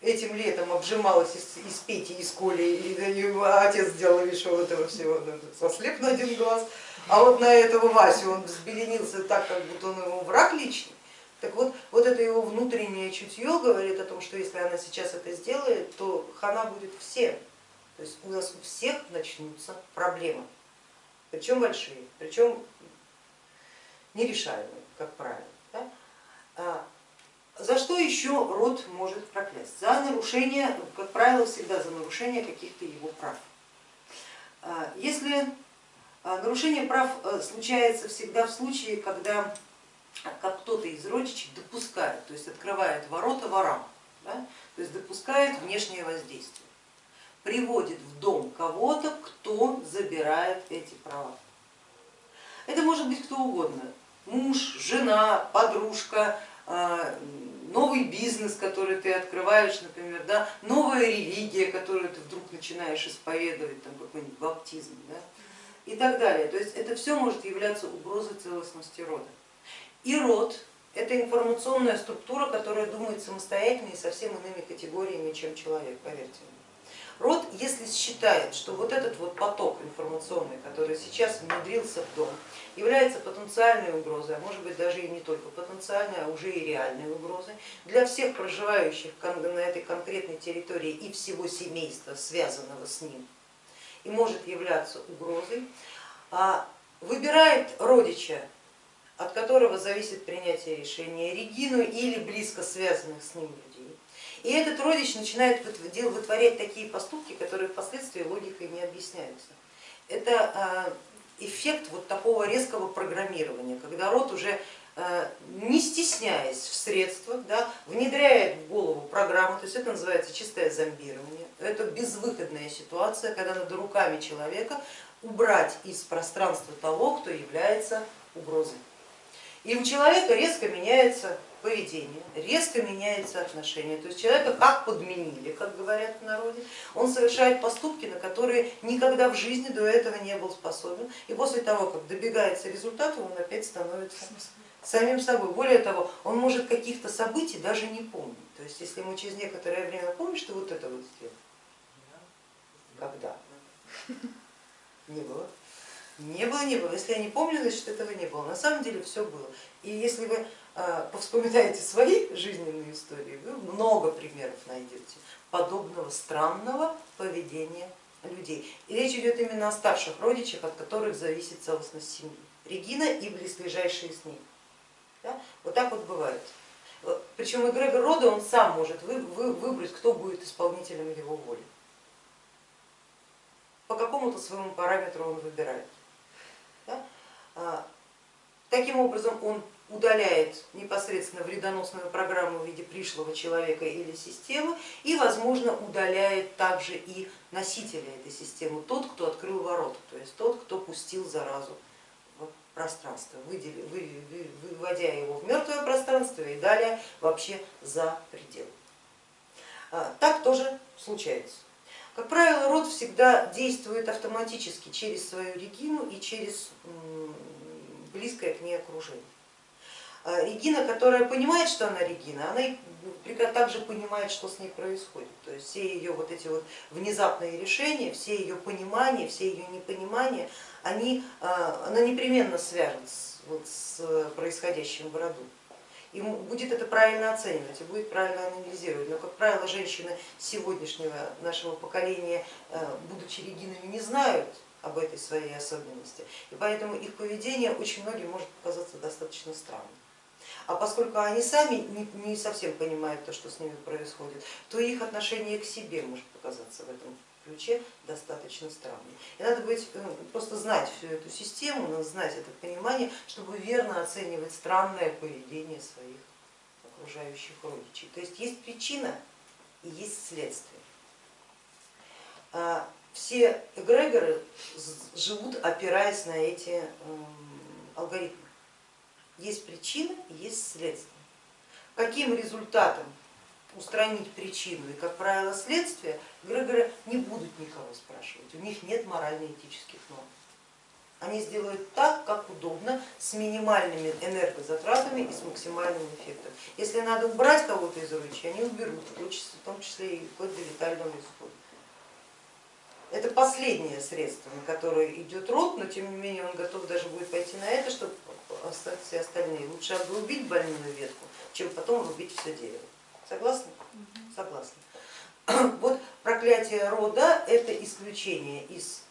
Speaker 1: этим летом обжималась из, из Пети, из Коли, и, и отец сделал видишь вот этого всего, сослеп на один глаз, а вот на этого Васю он взбеленился так, как будто он его враг личный. Так вот, вот это его внутреннее чутье говорит о том, что если она сейчас это сделает, то хана будет всем. То есть у нас у всех начнутся проблемы, причем большие, причем нерешаемые, как правило. Да? А за что еще род может проклясть? За нарушение, как правило, всегда за нарушение каких-то его прав. А Если нарушение прав э, случается всегда в случае, когда как кто-то из родичей допускает, то есть открывает ворота ворам, да, то есть допускает внешнее воздействие, приводит в дом кого-то, кто забирает эти права. Это может быть кто угодно, муж, жена, подружка, новый бизнес, который ты открываешь, например, да, новая религия, которую ты вдруг начинаешь исповедовать, там какой-нибудь баптизм да, и так далее. То есть это все может являться угрозой целостности рода. И род это информационная структура, которая думает самостоятельно и совсем иными категориями, чем человек, поверьте мне. Род, если считает, что вот этот вот поток информационный, который сейчас внедрился в дом, является потенциальной угрозой, а может быть даже и не только потенциальной, а уже и реальной угрозой для всех проживающих на этой конкретной территории и всего семейства, связанного с ним, и может являться угрозой, а выбирает родича от которого зависит принятие решения Регину или близко связанных с ним. И этот родич начинает вытворять такие поступки, которые впоследствии логикой не объясняются. Это а, эффект вот такого резкого программирования, когда род уже а, не стесняясь в средствах, да, внедряет в голову программу, то есть это называется чистое зомбирование, это безвыходная ситуация, когда надо руками человека убрать из пространства того, кто является угрозой. И у человека резко меняется поведение, резко меняется отношение. То есть человека как подменили, как говорят в народе, он совершает поступки, на которые никогда в жизни до этого не был способен. И после того, как добегается результата, он опять становится самим собой. Более того, он может каких-то событий даже не помнить. То есть если ему через некоторое время помнишь, что вот это вот сделал. Когда? Не было. Не было, не было. Если я не помню, значит этого не было. На самом деле все было. И если вы повспоминаете свои жизненные истории, вы много примеров найдете подобного странного поведения людей. И речь идет именно о старших родичах, от которых зависит целостность семьи. Регина и близлежащие с ней. Да? Вот так вот бывает. Причем эгрегор рода он сам может выбрать, кто будет исполнителем его воли. По какому-то своему параметру он выбирает. Да? А, таким образом он удаляет непосредственно вредоносную программу в виде пришлого человека или системы и, возможно, удаляет также и носителя этой системы, тот, кто открыл ворота, то есть тот, кто пустил заразу в пространство, выводя его в мертвое пространство и далее вообще за предел. А, так тоже случается. Как правило, род всегда действует автоматически через свою регину и через близкое к ней окружение. А Регина, которая понимает, что она Регина, она и также понимает, что с ней происходит. То есть все ее вот эти вот внезапные решения, все ее понимания, все ее непонимания, они, а, она непременно свяжет с, вот, с происходящим в роду. И будет это правильно оценивать и будет правильно анализировать. Но, как правило, женщины сегодняшнего нашего поколения, э, будучи регинами, не знают об этой своей особенности. И поэтому их поведение очень многим может показаться достаточно странным. А поскольку они сами не, совсем понимают то, что с ними происходит, то их отношение к себе может показаться в этом ключе достаточно странным. И надо быть, э, просто знать всю эту систему, знать это понимание, чтобы верно оценивать странное поведение своих окружающих родичей. То есть есть причина и есть следствие. А все эгрегоры живут опираясь на эти алгоритмы. Есть причина есть следствие. Каким результатом устранить причину и, как правило, следствие, эгрегоры не будут никого спрашивать, у них нет морально-этических норм. Они сделают так, как удобно, с минимальными энергозатратами и с максимальным эффектом. Если надо убрать кого-то из оружия, они уберут, в том числе и вплоть до летального исхода. Это последнее средство, на которое идет род, но тем не менее он готов даже будет пойти на это, чтобы все остальные. Лучше обрубить больную ветку, чем потом рубить все дерево. Согласны? Согласны. Вот проклятие рода это исключение из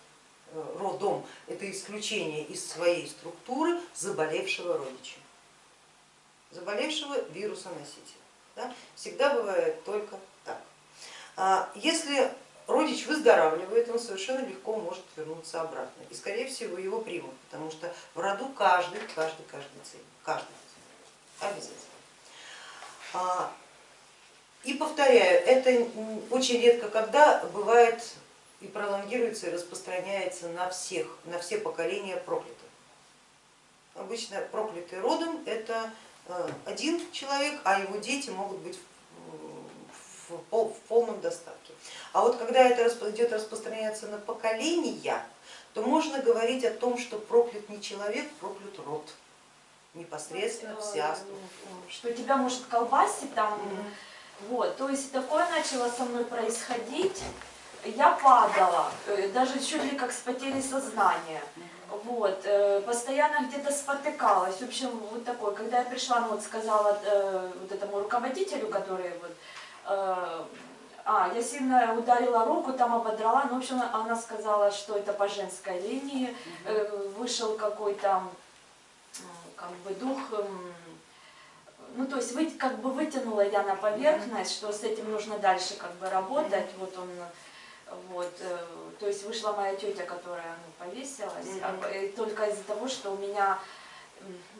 Speaker 1: э, родом, это исключение из своей структуры заболевшего родича, заболевшего вирусоносителя. Да? Всегда бывает только так. А если родич выздоравливает, он совершенно легко может вернуться обратно. И скорее всего его примут, потому что в роду каждый, каждый, каждый цель, каждый обязательно. А, и повторяю, это очень редко когда бывает и пролонгируется и распространяется на всех, на все поколения проклятых. Обычно проклятый родом это э, один человек, а его дети могут быть в полном достатке. А вот когда это идет распространяться на поколения, то можно говорить о том, что проклят не человек, проклят род, непосредственно вся структура.
Speaker 4: Что тебя может колбасить там, вот, то есть такое начало со мной происходить, я падала, э, даже чуть ли как с потерей сознания. Вот, э, постоянно где-то спотыкалась. В общем, вот такое. Когда я пришла, ну вот сказала э, вот этому руководителю, который вот, а, я сильно ударила руку, там ободрала, ну, в общем, она сказала, что это по женской линии, вышел какой-то как бы дух ну то есть вы, как бы вытянула я на поверхность, что с этим нужно дальше как бы работать, вот он, вот, э, то есть вышла моя тетя, которая ну, повесилась, и только из-за того, что у меня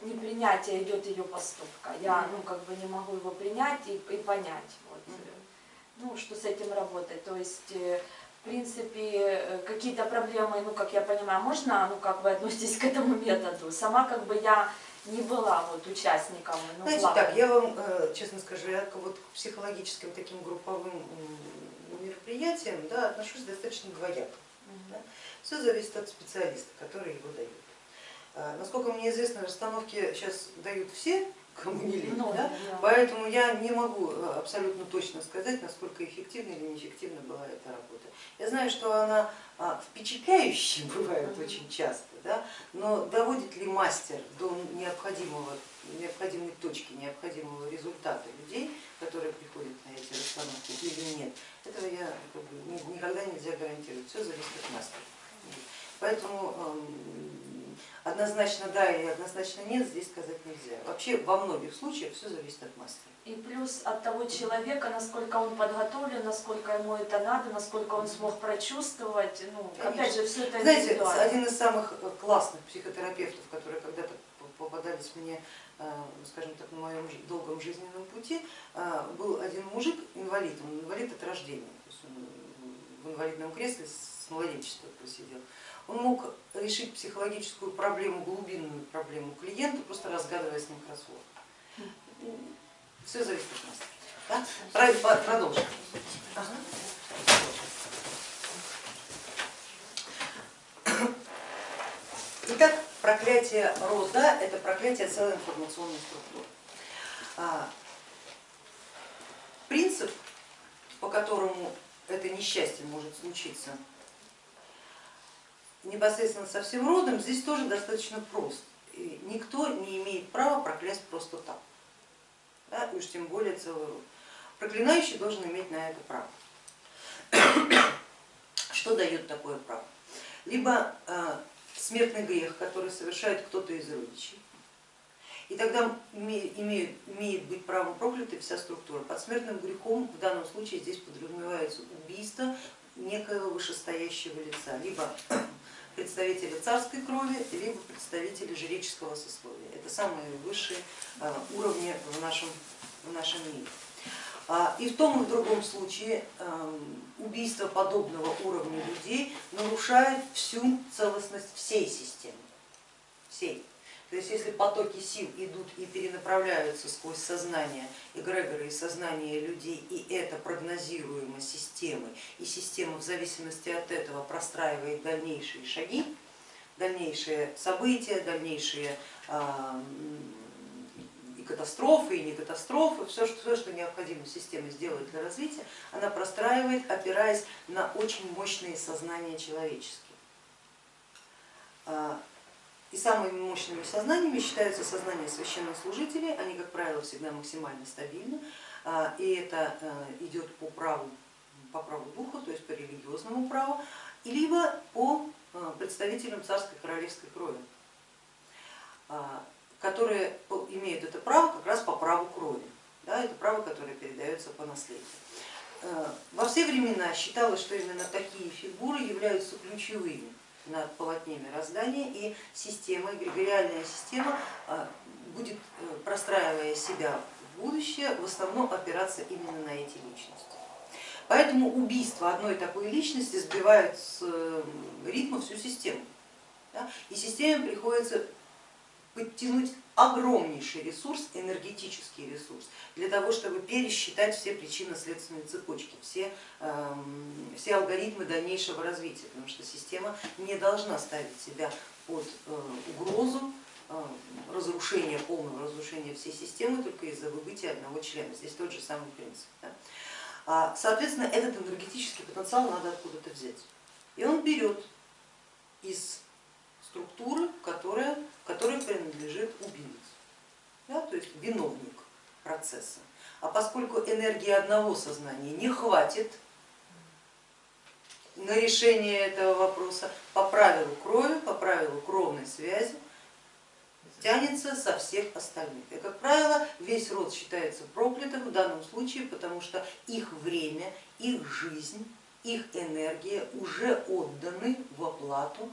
Speaker 4: непринятие идет ее поступка, я ну как бы не могу его принять и, и понять, вот, ну что с этим работать, то есть э, в принципе, э, какие-то проблемы, ну, как я понимаю, можно, ну, как вы относитесь к этому методу? Сама, как бы, я не была вот участником. Ну,
Speaker 1: Знаете, ладно. так, я вам э, честно скажу, я вот к психологическим таким групповым мероприятиям да, отношусь достаточно двояко. Угу. Да. Все зависит от специалиста, который его дает. А, насколько мне известно, расстановки сейчас дают все, кому не лень, ну, да? Да. поэтому я не могу э, абсолютно точно сказать, насколько эффективна или неэффективна была эта работа. Я знаю, что она а, впечатляющая бывает очень часто, да? но доводит ли мастер до необходимого, необходимой точки, необходимого результата людей, которые приходят на эти расстановки или нет, этого я никогда нельзя гарантировать, все зависит от мастера. Поэтому однозначно да или однозначно нет здесь сказать нельзя. Вообще во многих случаях все зависит от мастера.
Speaker 4: И плюс от того человека, насколько он подготовлен, насколько ему это надо, насколько он смог прочувствовать. Ну, опять же, все это
Speaker 1: Знаете, один из самых э, классных психотерапевтов, которые когда-то попадались мне, э, скажем так, на моем долгом жизненном пути, э, был один мужик, инвалид, он инвалид от рождения, то есть он в инвалидном кресле с младенчества просидел. Он мог решить психологическую проблему, глубинную проблему клиента, просто разгадывая с ним кроссворд. Все зависит от нас. Да? Продолжим. Ага. Итак, проклятие рода – это проклятие целой информационной структуры. А, Принцип, по которому это несчастье может случиться непосредственно со всем родом, здесь тоже достаточно прост. И никто не имеет права проклясть просто так, да, и уж тем более целый род. Проклинающий должен иметь на это право. Что дает такое право? Либо э, смертный грех, который совершает кто-то из родичей, и тогда имеет, имеет быть правом проклятой вся структура. Под смертным грехом в данном случае здесь подразумевается убийство некоего вышестоящего лица, либо представителя царской крови, либо представителя жреческого сословия. Это самые высшие э, уровни в нашем, в нашем мире. А, и в том и в другом случае эм, убийство подобного уровня людей нарушает всю целостность всей системы. Всей. То есть если потоки сил идут и перенаправляются сквозь сознание эгрегора и сознание людей, и это прогнозируемо системой, и система в зависимости от этого простраивает дальнейшие шаги, дальнейшие события, дальнейшие и катастрофы, и не катастрофы, все, что, необходимо системе сделать для развития, она простраивает, опираясь на очень мощные сознания человеческие. И самыми мощными сознаниями считаются сознания священнослужителей, они, как правило, всегда максимально стабильны, а, и это э, идет по праву, по праву духа, то есть по религиозному праву, либо по э, представителям царской королевской крови, а, которые имеют это право как раз по праву крови, да, это право, которое передается по наследию. Э, во все времена считалось, что именно такие фигуры являются ключевыми над полотне мироздания и система, эгрегориальная система а, будет, э, простраивая себя в будущее, в основном опираться именно на эти личности. Поэтому убийство одной такой личности сбивает с э, ритма всю систему. И системе приходится подтянуть огромнейший ресурс, энергетический ресурс, для того, чтобы пересчитать все причинно-следственные цепочки, все, эм, все алгоритмы дальнейшего развития, потому что система не должна ставить себя под э, угрозу э, разрушения, полного разрушения всей системы только из-за выбытия одного члена. Здесь тот же самый принцип. Да? А, соответственно, этот энергетический потенциал надо откуда-то взять. И он берет из структуры, которая, которой принадлежит убийца, да, то есть виновник процесса. А поскольку энергии одного сознания не хватит на решение этого вопроса, по правилу крови, по правилу кровной связи, тянется со всех остальных. И, как правило, весь род считается проклятым в данном случае, потому что их время, их жизнь, их энергия уже отданы в оплату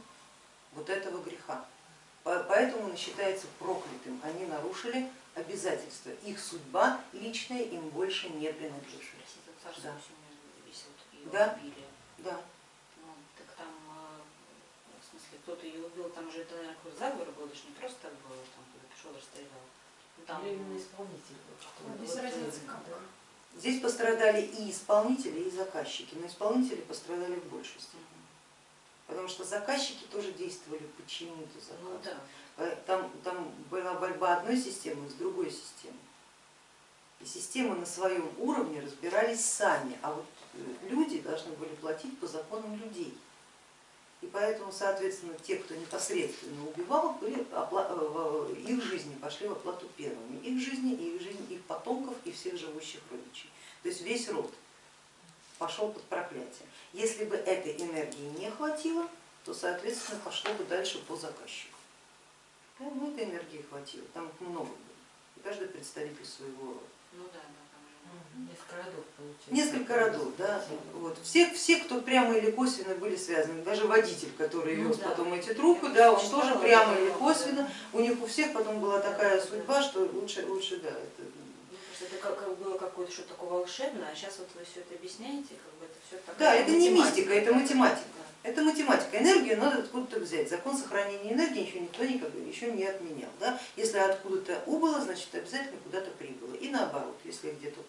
Speaker 1: вот этого греха. Поэтому он считается проклятым, они нарушили обязательства, их судьба личная им больше не принадлежит.
Speaker 3: Да.
Speaker 1: Да. да.
Speaker 3: Ну, так там, а, в смысле, кто-то ее убил, там же это, наверное, какой-то заговор был, это же не просто так было, там кто-то пришел, расстрелял. Ну, там...
Speaker 5: Именно исполнитель.
Speaker 2: Без разницы как.
Speaker 1: Здесь пострадали и исполнители, и заказчики, но исполнители пострадали в большей степени потому что заказчики тоже действовали по чьему-то заказу.
Speaker 3: Ну, да.
Speaker 1: Э, там, там была борьба одной системы с другой системой. И системы на своем уровне разбирались сами, а вот э, люди должны были платить по законам людей. И поэтому, соответственно, те, кто непосредственно убивал, были, э, их жизни пошли в оплату первыми. Их жизни, их жизни, их потомков и всех живущих родичей. То есть весь род пошел под проклятие. Если бы этой энергии не хватило, то, соответственно, пошло бы дальше по заказчику. Ну, этой энергии хватило, там их много было, и каждый представитель своего рода.
Speaker 3: Ну да, да,
Speaker 5: Несколько родов получается.
Speaker 1: Несколько родов, да. Вот. Все, все, кто прямо или косвенно были связаны, даже водитель, который
Speaker 3: Ну
Speaker 1: вез
Speaker 3: да.
Speaker 1: потом эти трупы, да, он тоже прямо или косвенно, у них у всех потом была такая судьба, что лучше, лучше да, это
Speaker 3: Это как, как было какое-то что-то такое волшебное, а сейчас вот вы все это объясняете, как бы это все так.
Speaker 1: Да, это не мистика, это математика. Это математика. Энергию надо откуда-то взять. Закон сохранения энергии еще никто никогда еще не отменял. Да? Если откуда-то убыло, значит обязательно куда-то прибыло. И наоборот, если где-то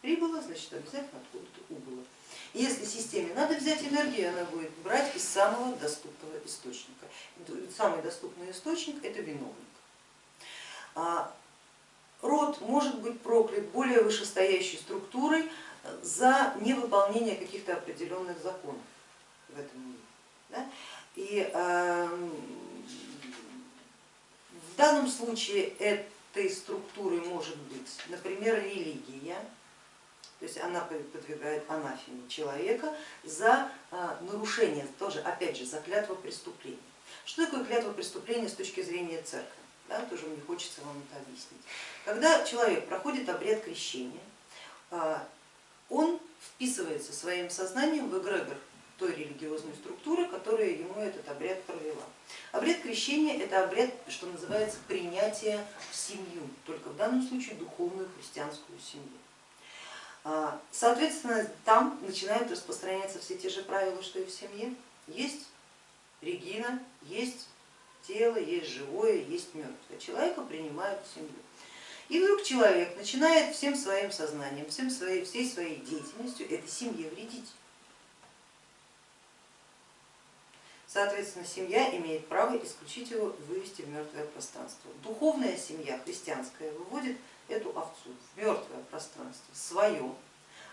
Speaker 1: Прибыло, значит обязательно откуда-то убыло. И если системе надо взять энергию, она будет брать из самого доступного источника. Самый доступный источник это виновник. Род может быть проклят более вышестоящей структурой за невыполнение каких-то определенных законов в этом мире. Да? И э, в данном случае этой структурой может быть, например, религия, то есть она подвигает анафеме человека за э, нарушение, тоже опять же, за клятво преступления. Что такое клятва преступления с точки зрения церкви? Да, тоже мне хочется вам это объяснить. Когда человек проходит обряд крещения, он вписывается своим сознанием в эгрегор той религиозной структуры, которая ему этот обряд провела. Обряд крещения это обряд, что называется, принятие в семью, только в данном случае духовную христианскую семью. А, соответственно, там начинают распространяться все те же правила, что и в семье. Есть Регина, есть тело, есть живое, есть мертвое. Человека принимают в семью. И вдруг человек начинает всем своим сознанием, всем своей, всей своей деятельностью этой семье вредить. Соответственно, семья имеет право исключить его, вывести в мертвое пространство. Духовная семья христианская выводит эту овцу в мертвое пространство, свое.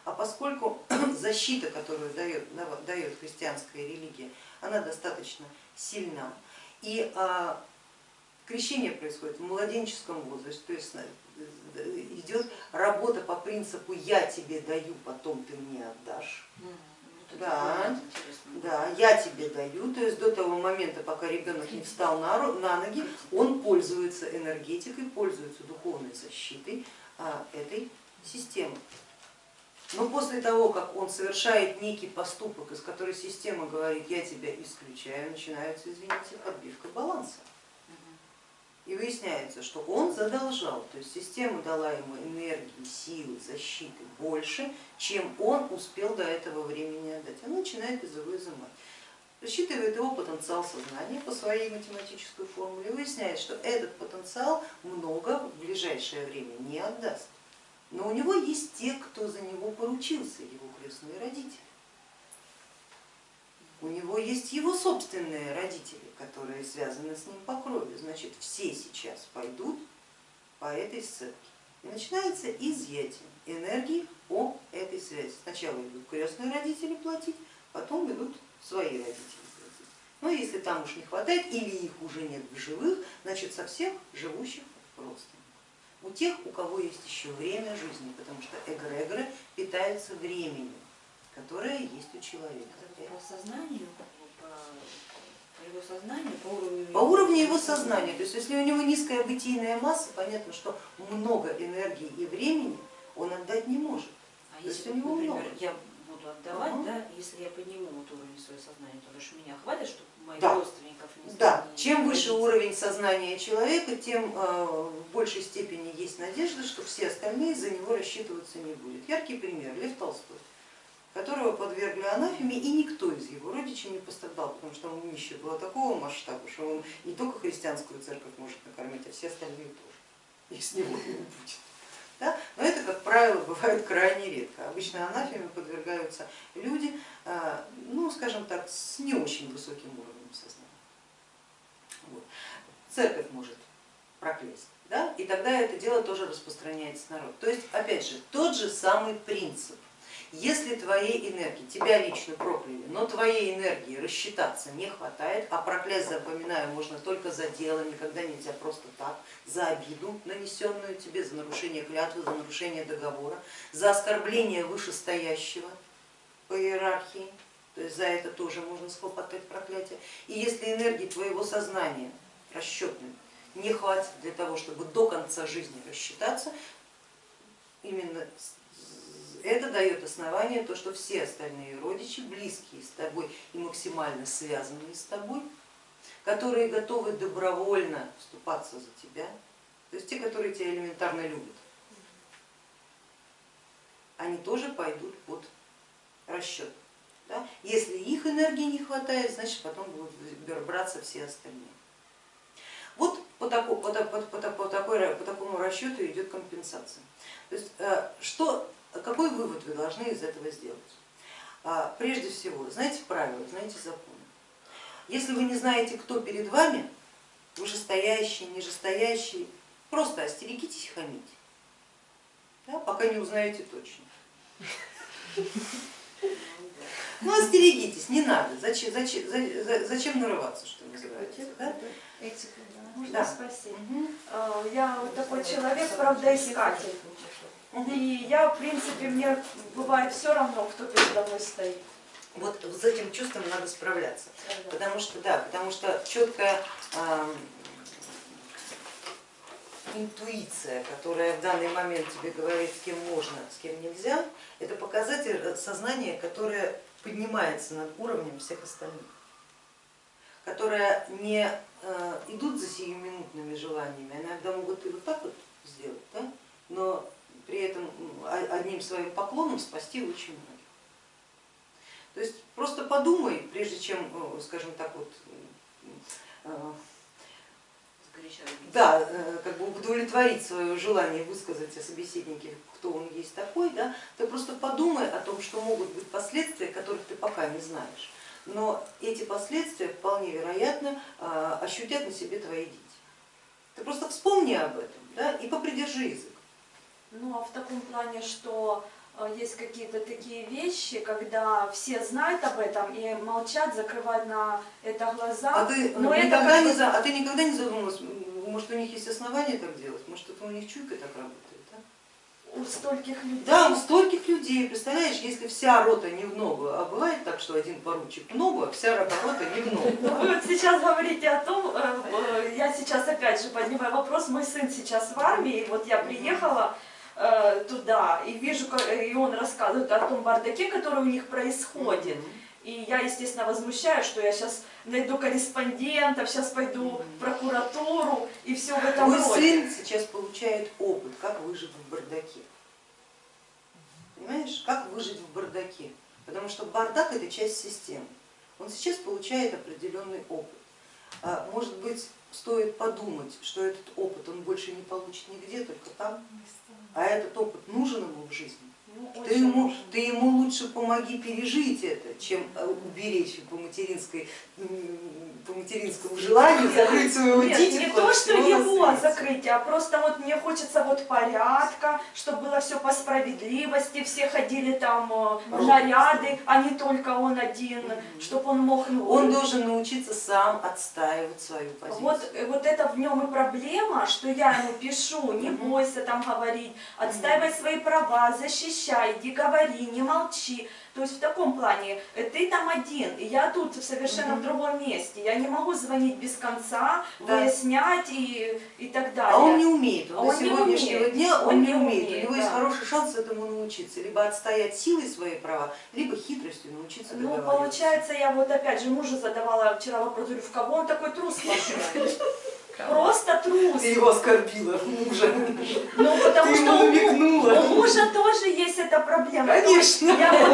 Speaker 1: А поскольку защита, которую дает, дает христианская религия, она достаточно сильна, и а, крещение происходит в младенческом возрасте, то есть идет работа по принципу я тебе даю, потом ты мне отдашь. Да, да, я тебе даю, то есть до того момента, пока ребенок не встал на, на ноги, он пользуется энергетикой, пользуется духовной защитой а, этой системы. Но после того, как он совершает некий поступок, из которой система говорит, я тебя исключаю, начинается, извините, отбивка баланса. И выясняется, что он задолжал, то есть система дала ему энергии, силы, защиты больше, чем он успел до этого времени отдать. Она начинает его изымать. Рассчитывает его потенциал сознания по своей математической формуле и выясняет, что этот потенциал много в ближайшее время не отдаст. Но у него есть те, кто за него поручился, его крестные родители. У него есть его собственные родители, которые связаны с ним по крови. Значит, все сейчас пойдут по этой сцепке. И начинается изъятие энергии по этой связи. Сначала идут крестные родители платить, потом идут свои родители платить. Но если там уж не хватает или их уже нет в живых, значит со всех живущих просто. У тех, у кого есть еще время жизни, потому что эгрегоры питаются временем которая есть у человека.
Speaker 3: По сознанию, по, по его сознанию, по уровню...
Speaker 1: По уровню его сознания, то есть если у него низкая бытийная масса, понятно, что много энергии и времени он отдать не может.
Speaker 3: А то если,
Speaker 1: у него
Speaker 3: например,
Speaker 1: много.
Speaker 3: я буду отдавать,
Speaker 1: угу.
Speaker 3: да, если я подниму вот уровень своего сознания, то лишь меня хватит, чтобы моих
Speaker 1: да.
Speaker 3: родственников не
Speaker 1: Да,
Speaker 3: не
Speaker 1: чем выше
Speaker 3: родить.
Speaker 1: уровень сознания человека, тем э, в большей степени есть надежда, что все остальные за него рассчитываться не будет. Яркий пример, Лев Толстой которого подвергли анафеме, и никто из его родичей не пострадал, потому что он нищий было такого масштаба, что он не только христианскую церковь может накормить, а все остальные тоже, их с него не будет. Да? Но это, как правило, бывает крайне редко. Обычно анафеме подвергаются люди, а, ну, скажем так, с не очень высоким уровнем сознания. Вот. Церковь может проклясть, да? и тогда это дело тоже распространяется народ. То есть, опять же, тот же самый принцип если твоей энергии, тебя лично прокляли, но твоей энергии рассчитаться не хватает, а проклясть, запоминаю, можно только за дело, никогда нельзя просто так, за обиду, нанесенную тебе, за нарушение клятвы, за нарушение договора, за оскорбление вышестоящего по иерархии, то есть за это тоже можно схлопотать проклятие. И если энергии твоего сознания расчетной не хватит для того, чтобы до конца жизни рассчитаться, именно это дает основание, то, что все остальные родичи, близкие с тобой и максимально связанные с тобой, которые готовы добровольно вступаться за тебя, то есть те, которые тебя элементарно любят, они тоже пойдут под расчет. Да? Если их энергии не хватает, значит потом будут браться все остальные. Вот по, такому, по, по, по, по, такой, по такому расчету идет компенсация. То есть, э, что какой вывод вы должны из этого сделать? А, Прежде всего, знаете правила, знаете законы. Если вы не знаете, кто перед вами, вышестоящий, нижестоящий, просто остерегитесь хамить, да, пока не узнаете точно. Ну остерегитесь, не надо, зачем, зачем, за- за- зачем нарываться, что называется. Да?
Speaker 2: Этика, да.
Speaker 4: Можно
Speaker 1: Да.
Speaker 4: спросить? Э, Я вот такой человек, правда, искатель. И я, в принципе, мне бывает все равно, кто передо мной стоит.
Speaker 1: Вот с этим чувством надо справляться, потому что, да, потому что четкая ам, интуиция, которая в данный момент тебе говорит, с кем можно, с кем нельзя, это показатель э, сознания, которое поднимается над уровнем всех остальных, которая не э, идут за сиюминутными желаниями, они иногда могут и вот так вот сделать, да? но при этом о- одним своим поклоном спасти очень многих. То есть просто подумай, прежде чем, э, скажем так, вот, э, да, э, как бы удовлетворить свое желание высказать о собеседнике, кто он есть такой, да, ты просто подумай о том, что могут быть последствия, которых ты пока не знаешь. Но эти последствия вполне вероятно ощутят на себе твои дети. Ты просто вспомни об этом да, и попридержи язык.
Speaker 4: Ну а в таком плане, что э, есть какие-то такие вещи, когда все знают об этом и молчат, закрывают на это глаза.
Speaker 1: А ты,
Speaker 4: Но это
Speaker 1: никогда
Speaker 4: как
Speaker 1: не, за- а ты никогда не задумывалась, может у них есть основания так делать, может это у них чуйка так работает? Да?
Speaker 4: у стольких людей.
Speaker 1: Да, у стольких людей, представляешь, если вся рота не в ногу, а бывает так, что один поручик в ногу, а вся рота не в ногу.
Speaker 4: Ну, Вы вот сейчас говорите о том, э, э, я сейчас опять же поднимаю вопрос, мой сын сейчас в армии, вот я приехала э, туда и вижу, как- и он рассказывает о том бардаке, который у них происходит. И я, естественно, возмущаюсь, что я сейчас найду корреспондентов, сейчас пойду в прокуратуру и все в этом
Speaker 1: Мой
Speaker 4: роде.
Speaker 1: сын сейчас получает опыт, как выжить в бардаке. Понимаешь, как выжить в бардаке? Потому что бардак это часть системы. Он сейчас получает определенный опыт. А, Может быть, стоит подумать, что этот опыт он больше не получит нигде, только там, а этот опыт нужен ему в жизни.
Speaker 4: Ну,
Speaker 1: Ты ему, ты ему лучше помоги пережить это, чем э, уберечь по, материнской, по материнскому желанию закрыть своего
Speaker 4: Нет,
Speaker 1: дитятку.
Speaker 4: не то, что его закрыть, а просто вот мне хочется вот порядка, чтобы было все по справедливости, все ходили там э, в наряды, а не только он один, чтобы он мог... ну,
Speaker 1: Он должен научиться сам отстаивать свою позицию.
Speaker 4: Вот, э, вот это в нем и проблема, что я ему пишу, не бойся там говорить, отстаивай свои права, защищай, иди говори, не молчи. То есть в таком плане э, ты там один, и я тут совершенно
Speaker 1: Мгм.
Speaker 4: в другом месте. Я не могу звонить без конца,
Speaker 1: Да.
Speaker 4: выяснять и, и так далее.
Speaker 1: А он не умеет, он
Speaker 4: А
Speaker 1: до
Speaker 4: он не
Speaker 1: сегодняшнего
Speaker 4: умеет.
Speaker 1: дня он,
Speaker 4: Он
Speaker 1: не умеет.
Speaker 4: умеет,
Speaker 1: У него есть
Speaker 4: да.
Speaker 1: хороший шанс этому научиться, либо отстоять силой свои права, либо хитростью научиться
Speaker 4: Ну, получается, я вот опять же мужу задавала вчера вопрос, говорю, в кого он такой трус? Просто трус.
Speaker 1: Ты его оскорбила, мужа.
Speaker 4: Ну, потому
Speaker 1: Ты
Speaker 4: что
Speaker 1: ему намекнула.
Speaker 4: у мужа тоже есть эта проблема.
Speaker 1: Конечно.
Speaker 4: Я, вот,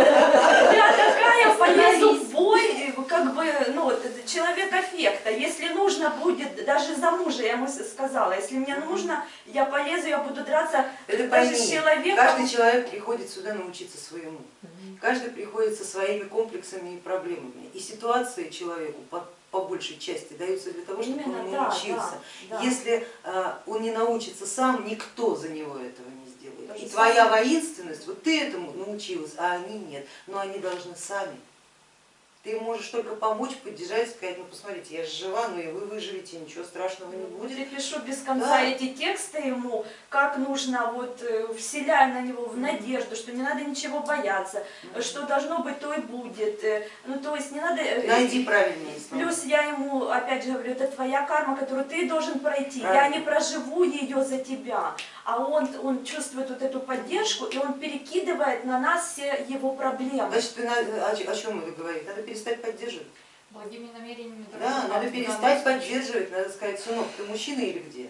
Speaker 4: я такая полезу в бой, как бы, ну, человек аффекта. Если нужно будет, даже за мужа, я ему сказала, если мне нужно, я полезу, я буду драться
Speaker 1: Это
Speaker 4: даже
Speaker 1: пойми,
Speaker 4: с человеком.
Speaker 1: каждый человек приходит сюда научиться своему. Каждый приходит со своими комплексами и проблемами. И ситуации человеку по, по большей части даются для того, чтобы
Speaker 4: Именно,
Speaker 1: он научился.
Speaker 4: да, да.
Speaker 1: Если э, он не научится сам, никто за него этого не сделает. И твоя воинственность, вот ты этому научилась, а они нет. Но они должны сами. Ты можешь только помочь, поддержать, сказать, ну посмотрите, я же жива, ну и вы выживете, ничего страшного не будет.
Speaker 4: я пишу без конца
Speaker 1: Да.
Speaker 4: эти тексты ему, как нужно, вот э, вселяя на него в надежду, что не надо ничего бояться, что должно быть, то и будет. Э, Ну то есть не надо... э,
Speaker 1: Найди правильные слова.
Speaker 4: Плюс я ему, опять же говорю, это твоя карма, которую ты должен пройти. Я
Speaker 1: Правильно.
Speaker 4: не проживу ее за тебя. А он, он чувствует вот эту поддержку, и он перекидывает на нас все его проблемы.
Speaker 1: Значит, ты на- о, чем это говорит? Надо перестать поддерживать.
Speaker 2: Благими намерениями.
Speaker 1: Да, надо перестать поддерживать, надо сказать, сынок, ты мужчина или где?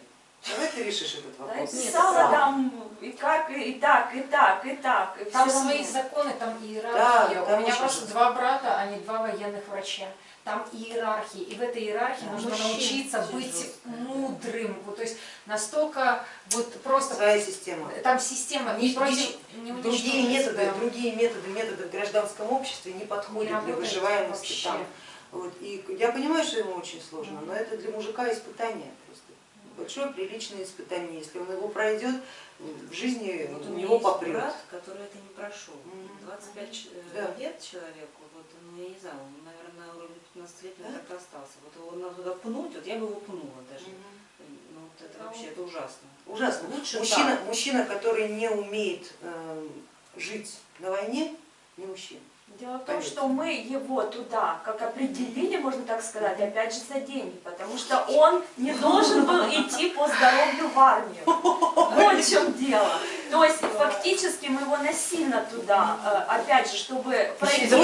Speaker 1: Давай ты решишь этот
Speaker 4: Да,
Speaker 1: вопрос.
Speaker 4: писала
Speaker 1: сам.
Speaker 4: там, и как, и так, и так, и так. и
Speaker 2: Там свои законы, там иерархия.
Speaker 1: Да, там
Speaker 2: У меня просто два брата, они два военных врача. Там иерархии. И в этой иерархии
Speaker 4: Да,
Speaker 2: нужно
Speaker 4: мужчин
Speaker 2: научиться быть
Speaker 5: жестко,
Speaker 2: мудрым. Вот, то есть настолько вот просто...
Speaker 1: Своя система.
Speaker 2: Там система
Speaker 1: Не-
Speaker 2: не, против,
Speaker 1: не-
Speaker 2: не
Speaker 1: Другие методы,
Speaker 2: да.
Speaker 1: другие методы, методы в гражданском обществе не
Speaker 2: Не
Speaker 1: подходят для
Speaker 2: работает
Speaker 1: выживаемости
Speaker 2: вообще.
Speaker 1: там. Вот. И я понимаю, что ему очень сложно, но это для мужика испытание просто. Большое приличное испытание. Если он его пройдет, в жизни
Speaker 3: Вот
Speaker 1: у него попрет.
Speaker 3: брат, который это не прошел.
Speaker 1: Мгм.
Speaker 3: 25 ч- э,
Speaker 1: Да.
Speaker 3: лет человеку, вот, ну я не знаю, он, 15 лет
Speaker 1: Да?
Speaker 3: так и остался. Вот его надо туда пнуть, вот я бы его пнула даже.
Speaker 1: Мгм.
Speaker 3: Ну вот это вообще, это ужасно.
Speaker 1: Ужасно.
Speaker 3: Лучше
Speaker 1: Мужчина, мужчина, который не умеет эм, жить на войне, не мужчина.
Speaker 4: Дело в том, что мы его туда, как определили, можно так сказать, опять же за деньги, потому что он не должен был идти по здоровью в армию. Вот в чем дело. То есть фактически мы его насильно туда, э, опять же, чтобы пройти эту,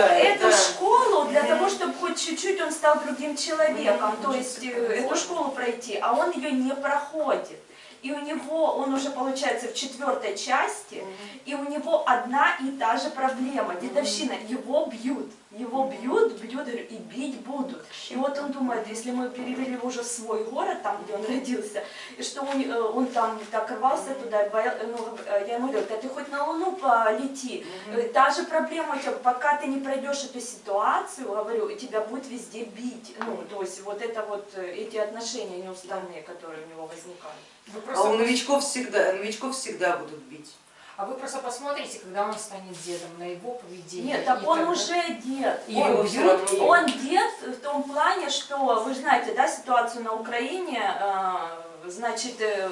Speaker 4: эту школу для того, чтобы хоть чуть-чуть он стал другим человеком, то есть э, эту школу пройти, а он ее не проходит. И у него, он уже получается в четвертой части, и у него одна и та же проблема, дедовщина, его бьют, его бьют, бьют, и бить будут. И вот он думает, если мы перевели его уже в свой город, там, где он родился, и что он, э, он там так рвался туда, и боя- ну, э, я ему говорю, да ты хоть на Луну полети, Э, Та же проблема у тебя, пока ты не пройдешь эту ситуацию, говорю, тебя будет везде бить. Ну, то есть вот это вот э, эти отношения неуставные, которые у него возникают.
Speaker 1: А у новичков всегда, новичков всегда будут бить.
Speaker 2: А вы просто посмотрите, когда он станет дедом, на его поведение.
Speaker 4: Нет, так он
Speaker 2: тогда-
Speaker 4: уже дед.
Speaker 2: И
Speaker 4: он,
Speaker 2: равно
Speaker 4: он дед в том плане, что вы знаете, да, ситуацию на Украине, э, значит, э,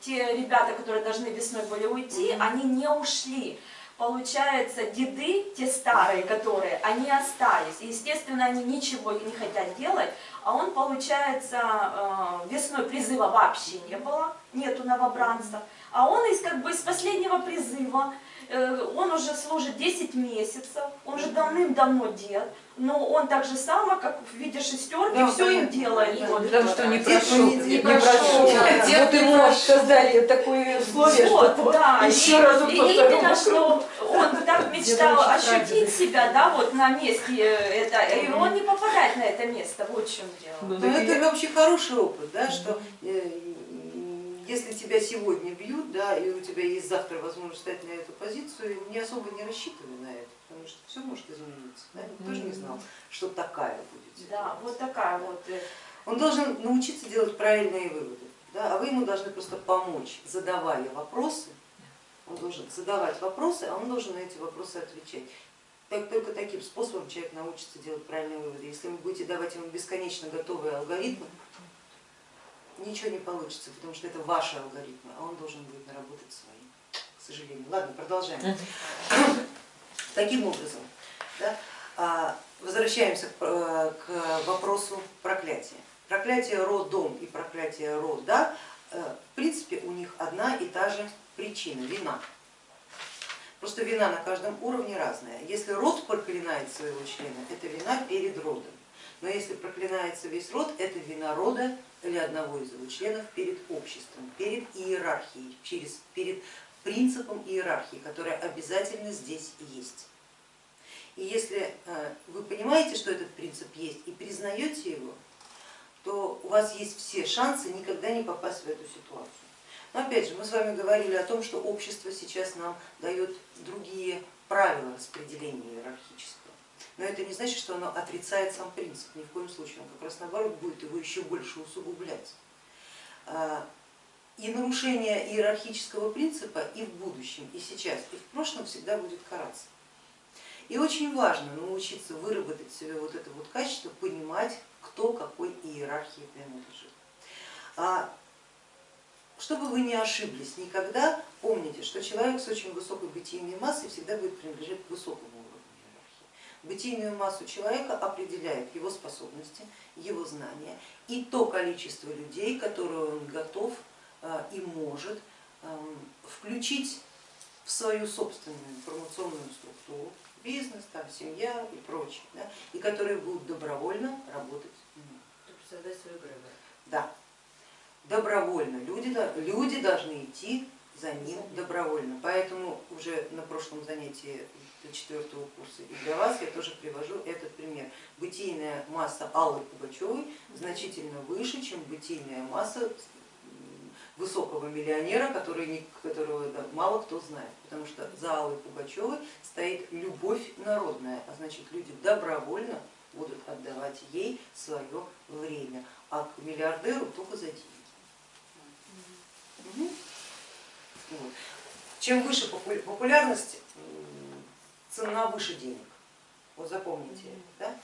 Speaker 4: те ребята, которые должны весной были уйти,
Speaker 1: Мгм.
Speaker 4: они не ушли. Получается, деды, те старые, которые, они остались. И, естественно, они ничего не хотят делать. А он, получается, э, весной призыва вообще не было, нету новобранцев. А он из, как бы, из последнего призыва, он уже служит 10 месяцев, он же давным-давно дед, но он так же само, как в виде шестерки,
Speaker 1: Да,
Speaker 4: все им делает.
Speaker 1: Да,
Speaker 4: вот.
Speaker 5: Потому что не прошел,
Speaker 1: не-
Speaker 5: не прошел.
Speaker 2: прошел, да. Дед
Speaker 5: Вот ему создали такое условие,
Speaker 4: Вот,
Speaker 5: что
Speaker 4: да,
Speaker 5: еще
Speaker 4: и,
Speaker 5: разок
Speaker 4: и именно, что он так мечтал ощутить себя, да, вот на месте э, это, и он не попадает на это место, вот в чем дело.
Speaker 5: Ну,
Speaker 1: Но
Speaker 5: так
Speaker 1: это вообще хороший опыт, да, что э, если тебя сегодня бьют, да, и у тебя есть завтра возможность встать на эту позицию, не особо не рассчитывай на это, потому что все может измениться. Да? Никто же не знал, что такая будет
Speaker 4: Да, вот такая вот. э,
Speaker 1: Он должен научиться делать правильные выводы, да, а вы ему должны просто помочь, задавая вопросы. Он должен задавать вопросы, а он должен на эти вопросы отвечать. Так, только таким способом человек научится делать правильные выводы. Если вы будете давать ему бесконечно готовые алгоритмы, ничего не получится, потому что это ваши алгоритмы, а он должен будет наработать свои, к сожалению. Ладно, продолжаем. Таким образом, да, а, возвращаемся к, вопросу проклятия. Проклятие родом и проклятие рода, э, в принципе, у них одна и та же причина, вина. Просто вина на каждом уровне разная. Если род проклинает своего члена, это вина перед родом. Но если проклинается весь род, это вина рода или одного из его членов перед обществом, перед иерархией, через, перед принципом иерархии, которая обязательно здесь есть. И если э, вы понимаете, что этот принцип есть и признаете его, то у вас есть все шансы никогда не попасть в эту ситуацию. Но опять же, мы с вами говорили о том, что общество сейчас нам дает другие правила распределения иерархического. Но это не значит, что оно отрицает сам принцип, ни в коем случае, он как раз наоборот будет его еще больше усугублять. А, И нарушение иерархического принципа и в будущем, и сейчас, и в прошлом всегда будет караться. И очень важно научиться выработать себе вот это вот качество, понимать, кто какой иерархии принадлежит. А чтобы вы не ошиблись никогда, помните, что человек с очень высокой бытийной массой всегда будет принадлежать к высокому. Бытийную массу человека определяет его способности, его знания и то количество людей, которые он готов э, и может эм, включить в свою собственную информационную структуру, бизнес, там, семья и прочее, да, и которые будут добровольно работать.
Speaker 3: Создать свою.
Speaker 1: Да. добровольно. Люди, люди должны идти за ним добровольно. Поэтому уже на прошлом занятии для четвертого курса и для вас я тоже привожу этот пример. Бытийная масса Аллы Пугачевой значительно выше, чем бытийная масса высокого миллионера, который, которого да, мало кто знает. Потому что за Аллой Пугачевой стоит любовь народная, а значит люди добровольно будут отдавать ей свое время, а к миллиардеру только за деньги. Вот. Чем выше попу- популярность, цена выше денег. Вот запомните это. Да?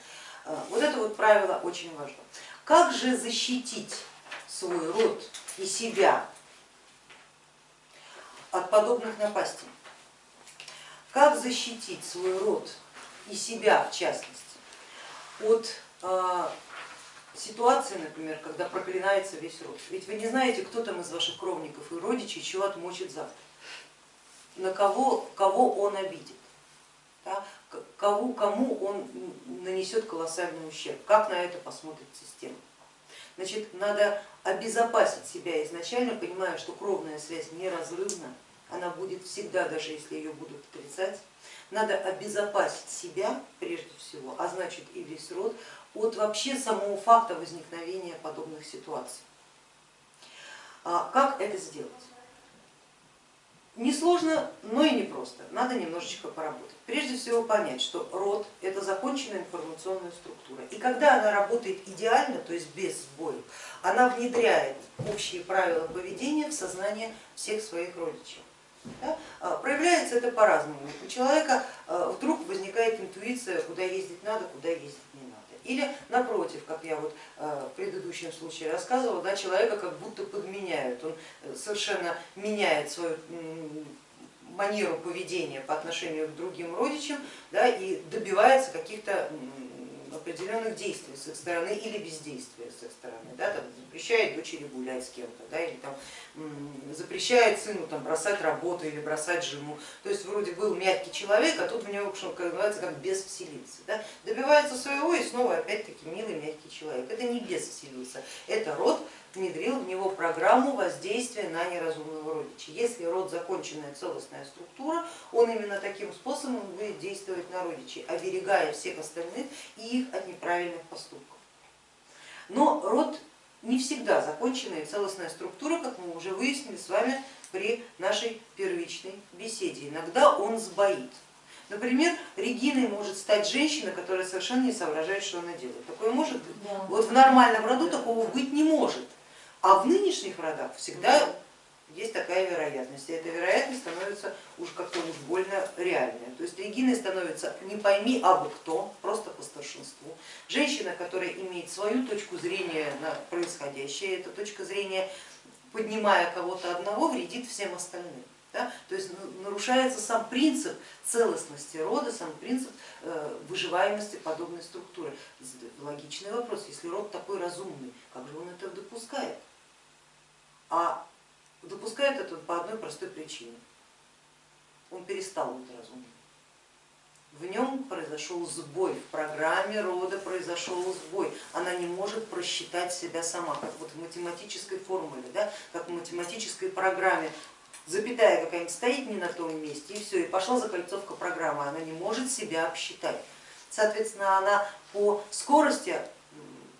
Speaker 1: А, Вот это вот правило очень важно. Как же защитить свой род и себя от подобных напастей? Как защитить свой род и себя в частности от а, ситуации, например, когда проклинается весь род. Ведь вы не знаете, кто там из ваших кровников и родичей чего отмочит завтра, на кого, кого он обидит, да, кому, кому он нанесет колоссальный ущерб, как на это посмотрит система. Значит, надо обезопасить себя изначально, понимая, что кровная связь неразрывна, она будет всегда, даже если ее будут отрицать. Надо обезопасить себя прежде всего, а значит и весь род, от вообще самого факта возникновения подобных ситуаций. А Как это сделать? Несложно, но и непросто, надо немножечко поработать. Прежде всего понять, что род это законченная информационная структура. И когда она работает идеально, то есть без сбоев, она внедряет общие правила поведения в сознание всех своих родичей. А, Проявляется это по-разному. У человека а, вдруг возникает интуиция, куда ездить надо, куда ездить не надо. Или напротив, как я вот а, в предыдущем случае рассказывала, да, человека как будто подменяют, он э, совершенно меняет свою манеру поведения по отношению к другим родичам да, и добивается каких-то определенных действий с их стороны или бездействия с их стороны, да, там, запрещает дочери гулять с кем-то, да, или там, запрещает сыну там, бросать работу или бросать жену. То есть вроде был мягкий человек, а тут в него, что называется, как бес вселился. Да? Добивается своего и снова опять-таки милый мягкий человек. Это не бес вселился, это род внедрил в него программу воздействия на неразумного родича. Если род законченная целостная структура, он именно таким способом будет действовать на родичей, оберегая всех остальных и их от неправильных поступков. Но род не всегда законченная и целостная структура, как мы уже выяснили с вами при нашей первичной беседе. Иногда он сбоит. Например, Региной может стать женщина, которая совершенно не соображает, что она делает. Такое может быть?
Speaker 2: Да.
Speaker 1: Вот в нормальном роду такого быть не может. А в нынешних родах всегда есть такая вероятность. И эта вероятность становится уж как-то уж больно реальная. То есть Региной становится не пойми абы кто, просто по старшинству. Женщина, которая имеет свою точку зрения на происходящее, эта точка зрения, поднимая кого-то одного, вредит всем остальным. Да? То есть нарушается сам принцип целостности рода, сам принцип э, выживаемости подобной структуры. Логичный вопрос, если род такой разумный, как же он это допускает? А допускает это по одной простой причине. Он перестал быть разумным. В нем произошел сбой, в программе рода произошел сбой. Она не может просчитать себя сама, как вот в математической формуле, да, как в математической программе запятая какая-нибудь стоит не на том месте, и все, и пошла закольцовка программы, она не может себя обсчитать. Соответственно, она по скорости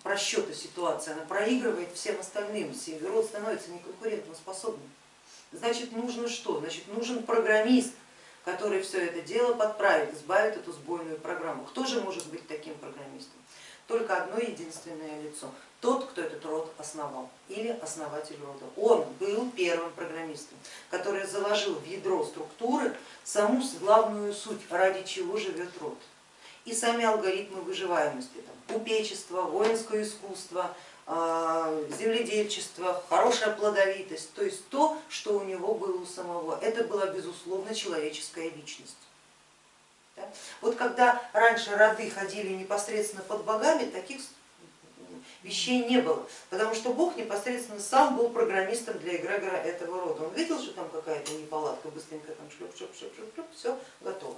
Speaker 1: просчета ситуации, она проигрывает всем остальным, род становится неконкурентоспособным. Значит, нужно что? Значит, нужен программист, который все это дело подправит, избавит эту сбойную программу. Кто же может быть таким программистом? Только одно единственное лицо, тот, кто этот род основал или основатель рода. Он был первым программистом, который заложил в ядро структуры саму главную суть, ради чего живет род. И сами алгоритмы выживаемости, там, купечество, воинское искусство, а, земледельчество, хорошая плодовитость, то есть то, что у него было у самого. Это была безусловно человеческая личность. Вот когда раньше роды ходили непосредственно под богами, таких вещей не было, потому что Бог непосредственно сам был программистом для эгрегора этого рода. Он видел, что там какая-то неполадка, быстренько там шлеп, шлеп, шлеп, шлеп, все готово.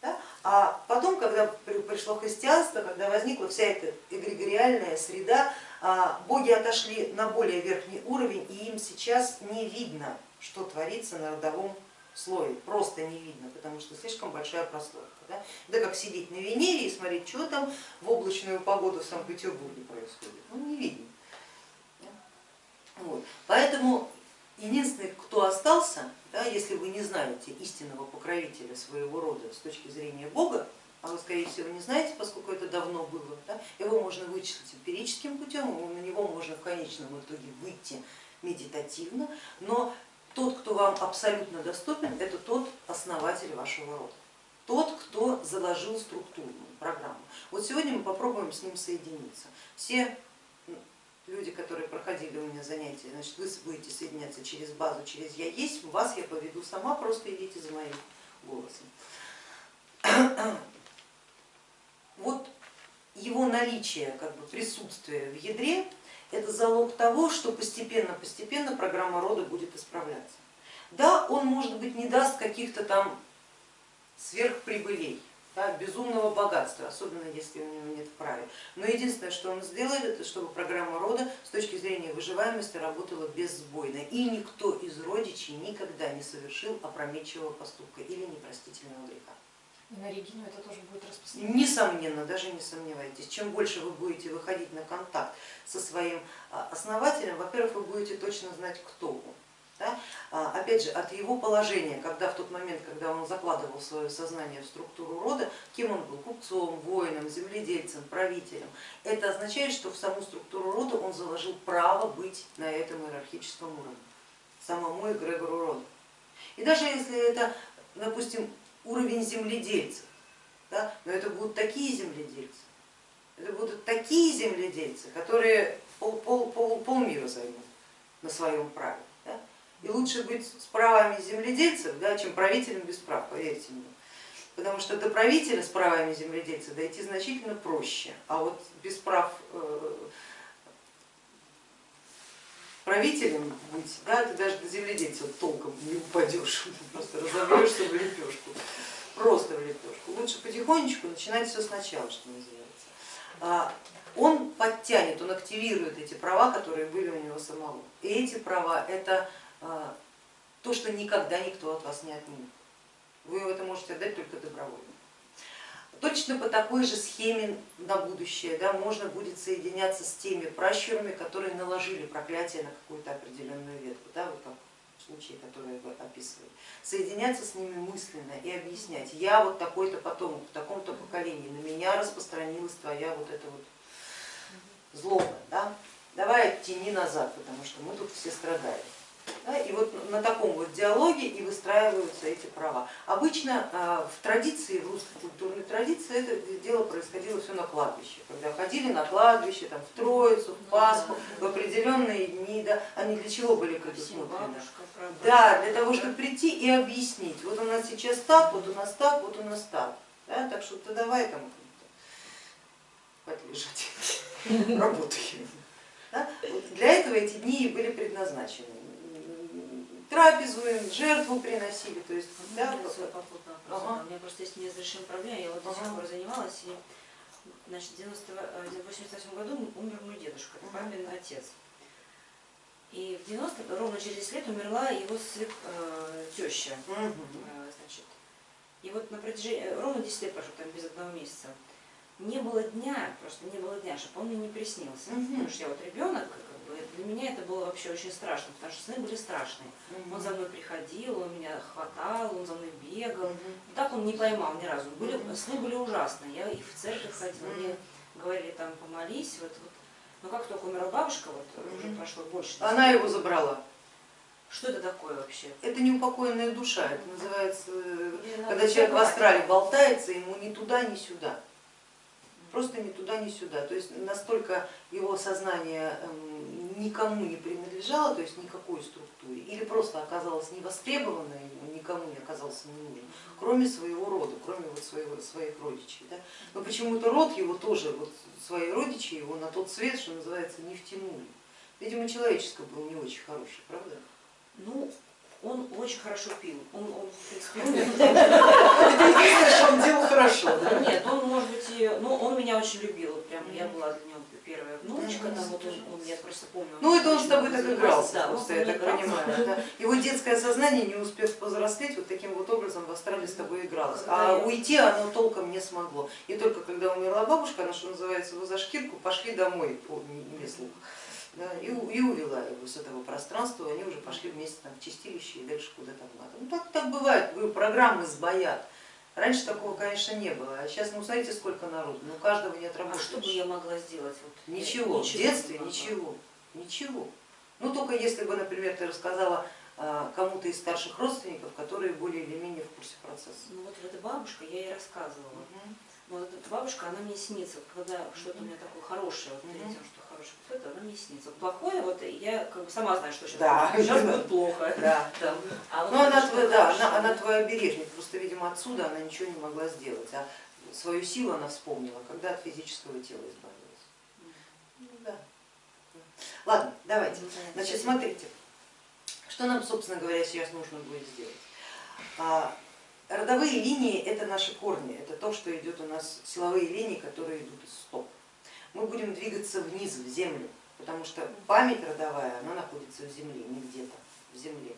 Speaker 1: Да? А потом, когда при- пришло христианство, когда возникла вся эта эгрегориальная среда, а, боги отошли на более верхний уровень, и им сейчас не видно, что творится на родовом слое, просто не видно, потому что слишком большая прослойка. Да? Это как сидеть на Венере и смотреть, что там в облачную погоду в Санкт-Петербурге происходит. Ну не видно. Вот. Поэтому единственный, кто остался, да, если вы не знаете истинного покровителя своего рода с точки зрения Бога, а вы скорее всего не знаете, поскольку это давно было, да, его можно вычислить эмпирическим путем, на него можно в конечном итоге выйти медитативно, но тот, кто вам абсолютно доступен, это тот основатель вашего рода, тот, кто заложил структурную программу. Вот сегодня мы попробуем с ним соединиться. Все люди, которые проходили у меня занятия, значит, вы будете соединяться через базу, через я есть, вас я поведу сама, просто идите за моим голосом. Вот его наличие, как бы присутствие в ядре, это залог того, что постепенно-постепенно программа рода будет исправляться. Да, он может быть не даст каких-то там сверхприбылей, да, безумного богатства, особенно если у него нет правил. Но единственное, что он сделает, это чтобы программа рода с точки зрения выживаемости работала безсбойно. И никто из родичей никогда не совершил опрометчивого поступка или непростительного греха.
Speaker 2: И на Регину это тоже будет распространено?
Speaker 1: Несомненно, даже не сомневайтесь. Чем больше вы будете выходить на контакт со своим а, основателем, во-первых, вы будете точно знать, кто он. Да? А, опять же, от его положения, когда в тот момент, когда он закладывал свое сознание в структуру рода, кем он был, купцом, воином, земледельцем, правителем, это означает, что в саму структуру рода он заложил право быть на этом иерархическом уровне, самому эгрегору рода. И даже если это, допустим, уровень земледельцев, да, но это будут такие земледельцы, это будут такие земледельцы, которые пол, пол, пол, полмира займут на своем праве. И лучше быть с правами земледельцев, да, чем правителем без прав, поверьте мне. Потому что до правителя с правами земледельца дойти значительно проще, а вот без прав э, правителем быть, да, ты даже до земледельца толком не упадешь, просто разобьешься в лепешку, просто в лепешку. Лучше потихонечку начинать все сначала, что называется. А, он подтянет, он активирует эти права, которые были у него самого. И эти права это то, что никогда никто от вас не отнимет. Вы это можете отдать только добровольно. Точно по такой же схеме на будущее да, можно будет соединяться с теми пращурами, которые наложили проклятие на какую-то определенную ветку, да, вот как в случае, который вы описывали. Соединяться с ними мысленно и объяснять, я вот такой-то потомок, в таком-то поколении, на меня распространилась твоя вот эта вот злоба, да? давай тяни назад, потому что мы тут все страдаем. Да, и вот на таком вот диалоге и выстраиваются эти права. Обычно а, в традиции, в русской культурной традиции это дело происходило все на кладбище, когда ходили на кладбище, там, в Троицу, в Пасху, в определенные дни, да, они для чего были предусмотрены? Да, для того, чтобы прийти и объяснить, вот у нас сейчас так, вот у нас так, вот у нас так, да, так что ты давай там хватит лежать, работай. Да? Вот для этого эти дни и были предназначены трапезуем, жертву приносили. То есть,
Speaker 3: да, попутный вопрос. Ага. У меня просто есть неразрешимая проблема, я вот до сих пор занималась, и значит, в 1988 году умер мой дедушка, папин отец. И в 90 ровно через 10 лет умерла его свек, э, теща. Э, значит. И вот на протяжении, э, ровно 10 лет прошло, там без одного месяца, не было дня, просто не было дня, чтобы он мне не приснился. Угу. Потому что я вот ребенок, для меня это было вообще очень страшно, потому что сны были страшные. Он за мной приходил, он меня хватал, он за мной бегал. Так он не поймал ни разу. Были, сны были ужасные. Я и в церковь ходила, мне говорили там помолись. Вот, вот. Но как только умерла бабушка, вот уже прошло больше.
Speaker 1: Она его забрала.
Speaker 3: Что это такое вообще?
Speaker 1: Это неупокоенная душа, это называется, когда человек в астрале болтается, ему ни туда, ни сюда просто ни туда, ни сюда. То есть настолько его сознание эм, никому не принадлежало, то есть никакой структуре, или просто оказалось невостребовано, никому не оказался не нужен, кроме своего рода, кроме вот своего, своих родичей. Да? Но почему-то род его тоже, вот свои родичи его на тот свет, что называется, не втянули. Видимо, человеческое был не очень хороший, правда?
Speaker 3: Ну, он очень хорошо пил. Он, он в принципе,
Speaker 1: Это единственное, что он делал хорошо.
Speaker 3: Нет, он, может быть, ну, он меня очень любил, прям, я была для него первая внучка, там, вот он, он, я просто помню.
Speaker 1: Ну это он с тобой так игрался,
Speaker 3: да,
Speaker 1: просто я так понимаю. да. Его детское сознание, не успев повзрослеть, вот таким вот образом в астрале с тобой игралось. А уйти оно толком не смогло. И только когда умерла бабушка, она, что называется, его за шкирку, пошли домой, не- слух. Да, и, и увела его с этого пространства, они уже пошли вместе там, в чистилище и дальше куда-то надо. Ну так, так бывает, программы сбоят. Раньше такого, конечно, не было, а сейчас, ну смотрите, сколько народу, ну каждого не
Speaker 3: А
Speaker 1: отработаешь.
Speaker 3: что бы я могла сделать? Вот, я
Speaker 1: Ничего, в детстве ничего, ничего. Ну только если бы, например, ты рассказала а, кому-то из старших родственников, которые более или менее в курсе процесса.
Speaker 3: Ну вот эта бабушка, я ей рассказывала. Но вот эта бабушка, она мне снится, когда что-то у меня такое хорошее, вот тем, что хорошее это она мне снится. Плохое, вот я как бы сама знаю, что сейчас,
Speaker 1: Да.
Speaker 3: сейчас будет плохо.
Speaker 1: Да.
Speaker 3: Да. А вот
Speaker 1: Ну она, твоя, да, она, она твой обережник, просто, видимо, отсюда она ничего не могла сделать, а свою силу она вспомнила, когда от физического тела избавилась. Ну, да. Ладно, давайте.
Speaker 3: Ну.
Speaker 1: Значит, смотрите, что нам, собственно говоря, сейчас нужно будет сделать. А, Родовые линии это наши корни, это то, что идет у нас, силовые линии, которые идут из стоп. Мы будем двигаться вниз, в землю, потому что память родовая, она находится в земле, не где-то, в земле.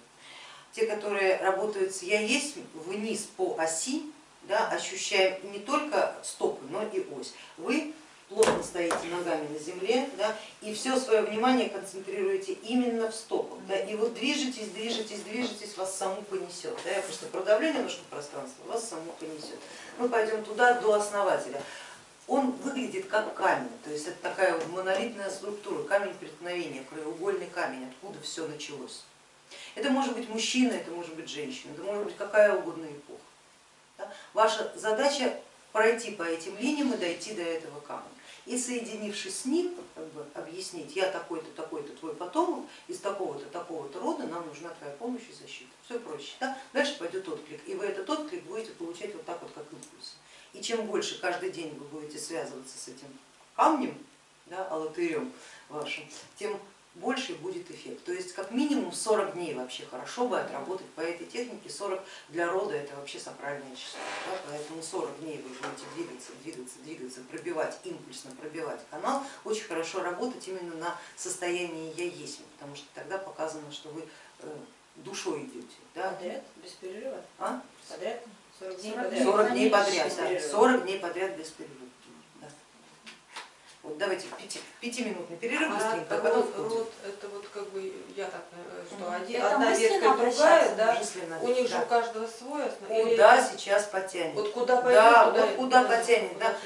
Speaker 1: Те, которые работают с я есть вниз по оси, да, ощущаем не только стопы, но и ось. Вы плотно стоите ногами на земле да, и все свое внимание концентрируете именно в стопах. Да, и вот движетесь, движетесь, движетесь, вас саму понесет. Да, я просто продавлю немножко пространство, вас саму понесет. Мы пойдем туда до основателя. Он выглядит как камень, то есть это такая монолитная структура, камень преткновения, краеугольный камень, откуда все началось. Это может быть мужчина, это может быть женщина, это может быть какая угодно эпоха. Да? Ваша задача пройти по этим линиям и дойти до этого камня. И соединившись с ним, как бы объяснить, я такой-то, такой-то твой потомок, из такого-то, такого-то рода, нам нужна твоя помощь и защита. Все проще. Да? Дальше пойдет отклик, и вы этот отклик будете получать вот так вот, как импульс. И чем больше каждый день вы будете связываться с этим камнем, да, алатырем вашим, тем больше будет эффект. То есть как минимум 40 дней вообще хорошо бы отработать по этой технике, 40 для рода это вообще сакральное число. Да? Поэтому 40 дней вы будете двигаться, двигаться, двигаться, пробивать, импульсно пробивать канал, очень хорошо работать именно на состоянии я есть, потому что тогда показано, что вы э, душой идете. Да?
Speaker 3: Подряд, без перерыва?
Speaker 1: А?
Speaker 3: Подряд? 40 дней
Speaker 2: 40
Speaker 3: подряд?
Speaker 1: 40 дней
Speaker 3: Без
Speaker 1: подряд, да,
Speaker 3: перерыва.
Speaker 1: 40 дней подряд без перерыва. Да. Вот давайте пяти, пятиминутный перерыв
Speaker 5: А
Speaker 1: быстренько, а потом
Speaker 5: род, это вот как бы, я так понимаю, что один, одна ветка другая, да?
Speaker 1: Мысленно,
Speaker 5: У них же
Speaker 1: да.
Speaker 5: у каждого свой основной. или
Speaker 1: Куда
Speaker 5: это-
Speaker 1: сейчас потянет?
Speaker 5: Вот куда пойдет,
Speaker 1: Да,
Speaker 5: туда
Speaker 1: вот куда
Speaker 5: куда
Speaker 1: потянет,
Speaker 5: куда
Speaker 1: да.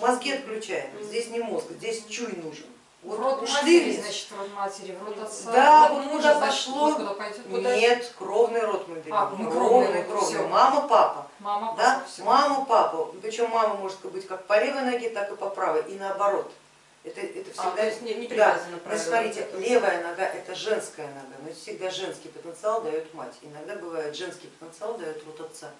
Speaker 1: Мозги отключаем, здесь не мозг, здесь чуй нужен.
Speaker 2: В род
Speaker 1: ушли
Speaker 2: матери, значит, в род матери, в род отца.
Speaker 1: Да,
Speaker 2: в род мужа,
Speaker 1: куда пошло.
Speaker 2: куда пойдет, куда
Speaker 1: Нет, кровный род мы берем.
Speaker 2: А, ну,
Speaker 1: кровный,
Speaker 2: кровный,
Speaker 1: кровный.
Speaker 2: всё.
Speaker 1: Мама, папа.
Speaker 2: Мама,
Speaker 1: Да?
Speaker 2: папа, все.
Speaker 1: Мама, папа. Причем мама может быть как по левой ноге, так и по правой. И наоборот. Это, это
Speaker 5: А,
Speaker 1: всегда
Speaker 5: то есть не, не
Speaker 1: Да,
Speaker 5: привязано
Speaker 1: но
Speaker 5: правильно.
Speaker 1: смотрите, левая нога это женская нога, но всегда женский потенциал дает мать. Иногда бывает женский потенциал дает род отца.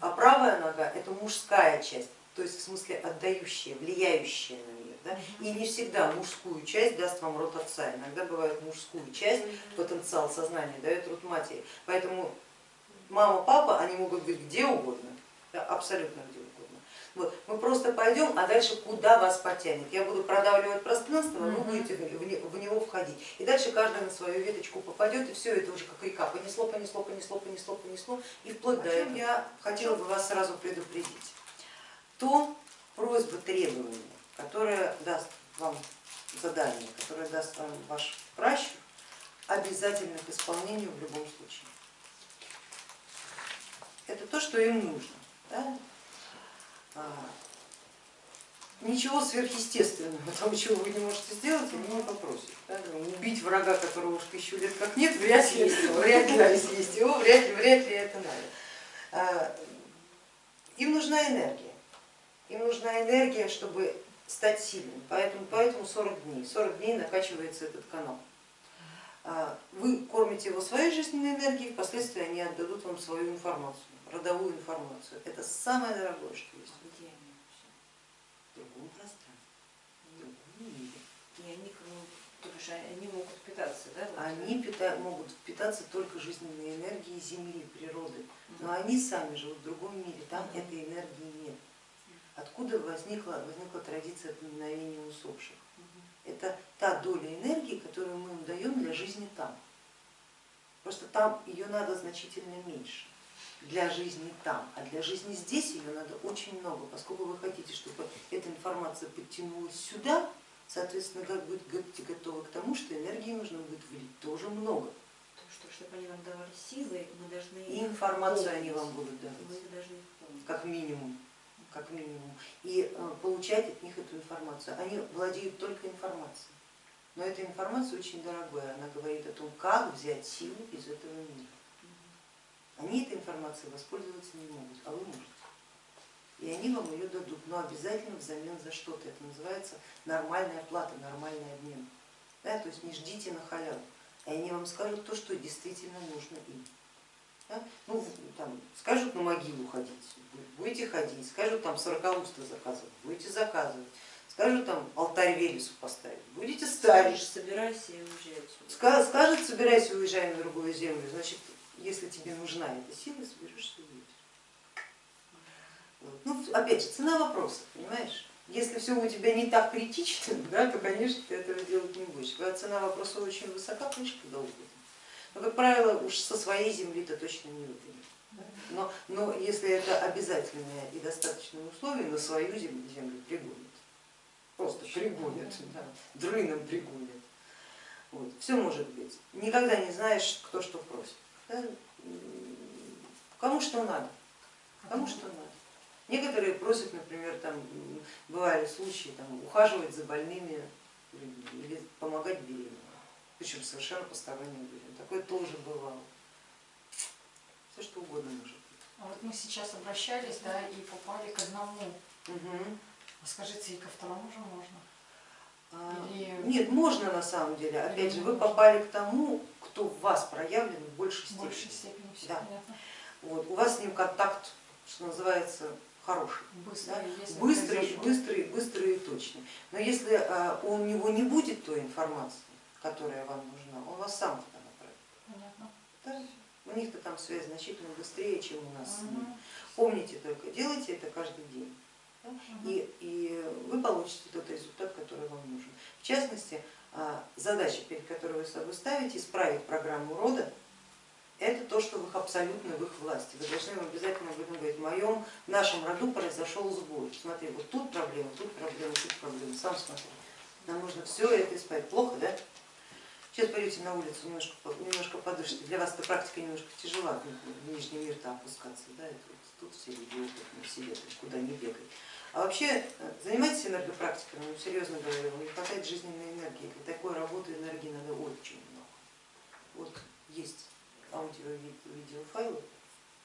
Speaker 1: А правая нога это мужская часть, то есть в смысле отдающая, влияющая на. Да? И не всегда мужскую часть даст вам род отца, иногда бывает мужскую часть, потенциал сознания дает род матери. Поэтому мама, папа, они могут быть где угодно, да, абсолютно где угодно. Вот. Мы просто пойдем, а дальше куда вас потянет. Я буду продавливать пространство, а вы будете в не- в него входить. И дальше каждый на свою веточку попадет, и все это уже как река. Понесло, понесло, понесло, понесло, понесло. И вплоть до этого я хотела бы вас сразу предупредить. То просьба требования, которое даст вам задание, которое даст вам ваш пращур, обязательно к исполнению в любом случае. Это то, что им нужно. да? А, Ничего сверхъестественного, того, чего вы не можете сделать, они не попросят. да. Убить врага, которого уж тысячу лет как нет, вряд ли, вряд ли да, съесть его, вряд ли, вряд ли это надо. А, Им нужна энергия. Им нужна энергия, чтобы стать сильным. Поэтому, поэтому 40 дней. 40 дней накачивается этот канал. А, Вы кормите его своей жизненной энергией, впоследствии они отдадут вам свою информацию, родовую информацию. Это самое дорогое, что есть.
Speaker 3: Где они?
Speaker 1: В другом пространстве, в другом мире.
Speaker 3: И они То бишь они могут питаться, да?
Speaker 1: Они пита- могут питаться только жизненной энергией Земли, природы, но они сами живут в другом мире, там этой энергии нет. Откуда возникла, возникла традиция поминовения усопших? Это та доля энергии, которую мы им даем для жизни там. Просто там ее надо значительно меньше для жизни там, а для жизни здесь ее надо очень много, поскольку вы хотите, чтобы эта информация подтянулась сюда, соответственно, как будьте готовы к тому, что энергии нужно будет влить тоже много.
Speaker 3: То, что, чтобы они нам давали силы, мы должны
Speaker 1: И информацию
Speaker 3: помнить.
Speaker 1: они вам будут давать, как минимум. Как минимум. И э, получать от них эту информацию. Они владеют только информацией. Но эта информация очень дорогая, она говорит о том, как взять силу из этого мира. Они этой информацией воспользоваться не могут, а вы можете. И они вам ее дадут, но обязательно взамен за что-то. Это называется нормальная плата, нормальный обмен. Да, то есть не ждите на халяву. И они вам скажут то, что действительно нужно им. Да? Ну, там, скажут на могилу ходить, будете ходить, скажут там сорокауста заказывать, будете заказывать, скажут там алтарь Велесу поставить, будете ставить.
Speaker 3: Скажешь, собирайся и уезжай отсюда.
Speaker 1: Ска- Скажет, собирайся, уезжай на другую землю, значит, если тебе нужна эта сила, соберешься и уедешь. Вот. Ну, опять же, цена вопроса, понимаешь? Если все у тебя не так критично, да, то, конечно, ты этого делать не будешь. Когда цена вопроса очень высока, конечно, угодно. Но, как правило, уж со своей земли-то точно не выгонят. да. Но, но если это обязательное и достаточное условие, на свою землю, землю пригонят. Просто пригонят, да, дрыном пригонят. Вот. Все может быть. Никогда не знаешь, кто что просит. да. Кому что надо, кому что надо. Некоторые просят, например, там бывали случаи, там, ухаживать за больными или помогать беременным, причем совершенно посторонним людям. Такое тоже бывало. Все что угодно может быть.
Speaker 2: А вот мы сейчас обращались, да, и попали к одному.
Speaker 1: Мгм.
Speaker 2: А скажите, и ко второму же можно?
Speaker 1: А,
Speaker 2: Или-
Speaker 1: Нет, можно на самом деле. Опять
Speaker 2: Или
Speaker 1: же, вы попали к тому, кто в вас проявлен в большей
Speaker 2: В
Speaker 1: степени.
Speaker 2: большей степени все
Speaker 1: Да.
Speaker 2: понятно.
Speaker 1: Вот. У вас с ним контакт, что называется, хороший.
Speaker 2: Быстро,
Speaker 1: Да? Быстрый, быстрый, быстрый и точный. Но если а, у него не будет той информации, которая вам нужна, он вас сам туда направит.
Speaker 2: Понятно.
Speaker 1: У них-то там связь значительно быстрее, чем у нас с ними. Помните только, делайте это каждый день. И, и вы получите тот результат, который вам нужен. В частности, а, задача, перед которой вы собой ставите, исправить программу рода, это то, что в их абсолютно в их власти. Вы должны им обязательно об этом говорить. В моем, в нашем роду произошел сбой. Смотри, вот тут проблема, тут проблема, тут проблема. Сам смотри. Нам нужно все это исправить. Плохо, да? Сейчас пойдете на улицу, немножко, немножко подышите. Для вас эта практика немножко тяжела, в нижний мир-то опускаться. Да? Это тут все люди опытные, все куда не бегай. А вообще э, занимайтесь энергопрактикой, ну, серьезно говорю, вам не хватает жизненной энергии. Для такой работы энергии надо очень много. Вот есть аудио-видеофайлы,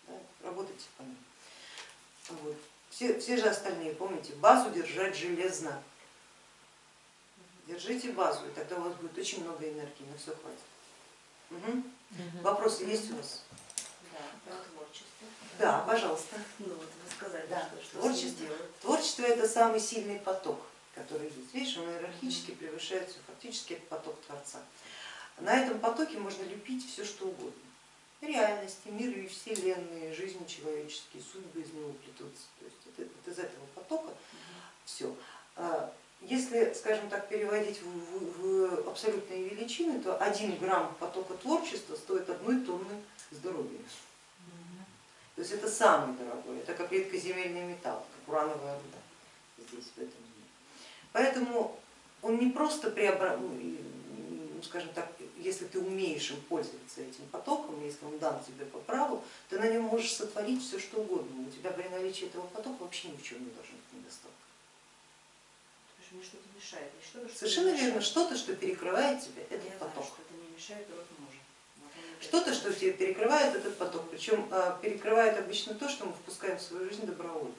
Speaker 1: да, работайте по ним. Вот. Все, все же остальные, помните, базу держать железно. Держите базу, и тогда у вас будет очень много энергии, на все хватит. Мгм. Вопросы есть у вас?
Speaker 3: Да, про творчество.
Speaker 1: Да, пожалуйста.
Speaker 3: Ну вот вы сказали,
Speaker 1: Да,
Speaker 3: что, что
Speaker 1: творчество. Творчество это самый сильный поток, который есть. Видишь, он иерархически превышает все, фактически это поток Творца. На этом потоке можно лепить все, что угодно. Реальности, миры, вселенные, жизни человеческие, судьбы из него плетутся. То есть это, вот из этого потока все. Если, скажем так, переводить в, в- абсолютные величины, то один грамм потока творчества стоит одной тонны здоровья. То есть это самый дорогой, это как редкоземельный металл, как урановая руда здесь, в этом мире. Поэтому он не просто преобразует, скажем так, если ты умеешь им пользоваться этим потоком, если он дан тебе по праву, ты на нем можешь сотворить все что угодно. У тебя при наличии этого потока вообще ни в чем не должен быть недостаток.
Speaker 3: Что мне что-то мешает. Или что-то, что
Speaker 1: Совершенно
Speaker 3: мне
Speaker 1: верно,
Speaker 3: мешает.
Speaker 1: что-то, что перекрывает тебя,
Speaker 3: Я
Speaker 1: этот
Speaker 3: знаю,
Speaker 1: поток.
Speaker 3: что это мне мешает, и. Вот он опять.
Speaker 1: Что-то, что тебе перекрывает этот поток, причем а, перекрывает обычно то, что мы впускаем в свою жизнь добровольно.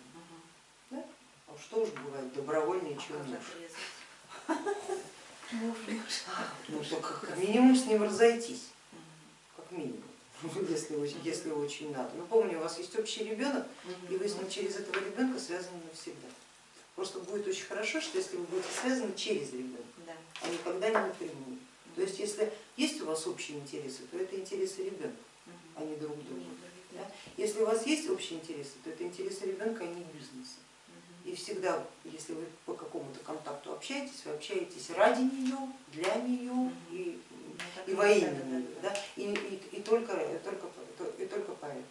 Speaker 3: Мгм.
Speaker 1: А что уж бывает добровольнее,
Speaker 3: А
Speaker 1: чем
Speaker 3: как
Speaker 1: муж.
Speaker 3: отрезать?
Speaker 1: Ну, как минимум с ним разойтись, как минимум, если, очень- если очень надо. Но помню, у вас есть общий ребенок, и вы с ним через этого ребенка связаны навсегда. Просто будет очень хорошо, что если вы будете связаны через ребенка,
Speaker 3: Да.
Speaker 1: а никогда не напрямую. То есть если есть у вас общие интересы, то это интересы ребенка, а не друг друга. Да? Если у вас есть общие интересы, то это интересы ребенка, а не бизнеса. И всегда, если вы по какому-то контакту общаетесь, вы общаетесь ради нее, для нее и, и во имя нее, да? и, и, и, только, и, только, и только поэтому.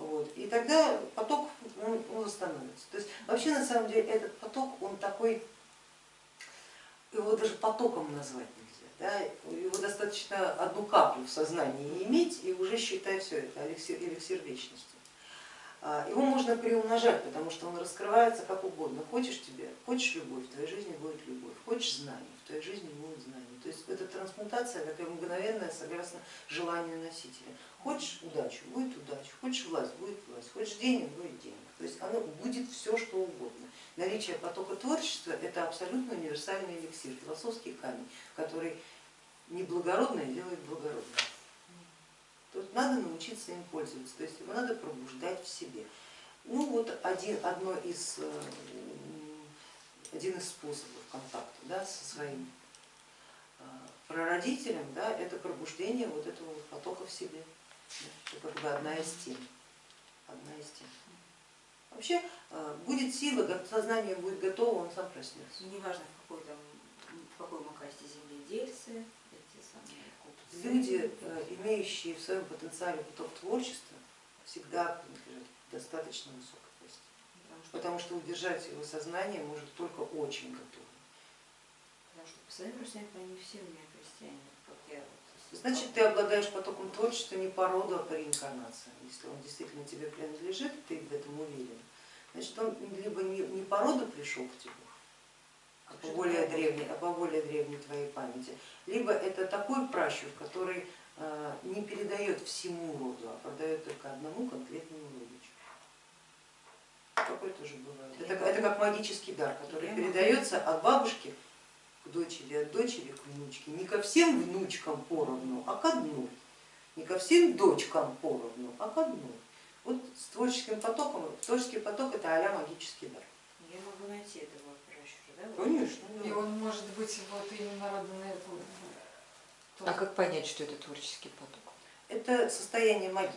Speaker 1: Вот. И тогда поток он, он восстановится. То есть вообще на самом деле этот поток, он такой, его даже потоком назвать нельзя. Да? Его достаточно одну каплю в сознании иметь и уже считай все это эликсир, эликсир вечности. А, его можно приумножать, потому что он раскрывается как угодно. Хочешь тебе, хочешь любовь, в твоей жизни будет любовь, хочешь знания, в твоей жизни будут знания. То есть это трансмутация такая мгновенная согласно желанию носителя. Хочешь удачу, будет удача, хочешь власть, будет власть, хочешь денег, будет денег. То есть оно будет все, что угодно. Наличие потока творчества это абсолютно универсальный эликсир, философский камень, который неблагородное делает благородным. Тут надо научиться им пользоваться, то есть его надо пробуждать в себе. Ну вот один, одно из, э, один из способов контакта да, со своим э, прародителем, да, это пробуждение вот этого вот потока в себе. Это как бы одна из тем. Одна из тем. Вообще э, будет сила, сознание будет готово, он сам проснется.
Speaker 3: Неважно в какой там, в какой мы касте земледельцы,
Speaker 1: люди, э, имеющие в своем потенциале поток творчества, всегда принадлежат достаточно высокой. Потому что удержать его сознание может только очень готовый.
Speaker 3: Потому что по своим родственникам они все у меня христиане, как я.
Speaker 1: Значит, ты обладаешь потоком творчества не по роду, а по реинкарнации. Если он действительно тебе принадлежит, ты в этом уверен, значит он либо не, не по роду пришел к тебе, а по более древней, а по более древней твоей памяти, либо это такой пращур, который э, не передает всему роду, а продает только одному конкретному родичу. Такое тоже бывает. Это, это как магический дар, который передается от бабушки к дочери, от дочери к внучке. Не ко всем внучкам поровну, а к одной. Не ко всем дочкам поровну, а к одной. Вот с творческим потоком, творческий поток это а магический дар.
Speaker 3: Я могу найти этого пращура,
Speaker 1: да? Конечно.
Speaker 2: И он может быть вот именно родной
Speaker 6: а как понять, что это творческий поток?
Speaker 1: Это состояние магии.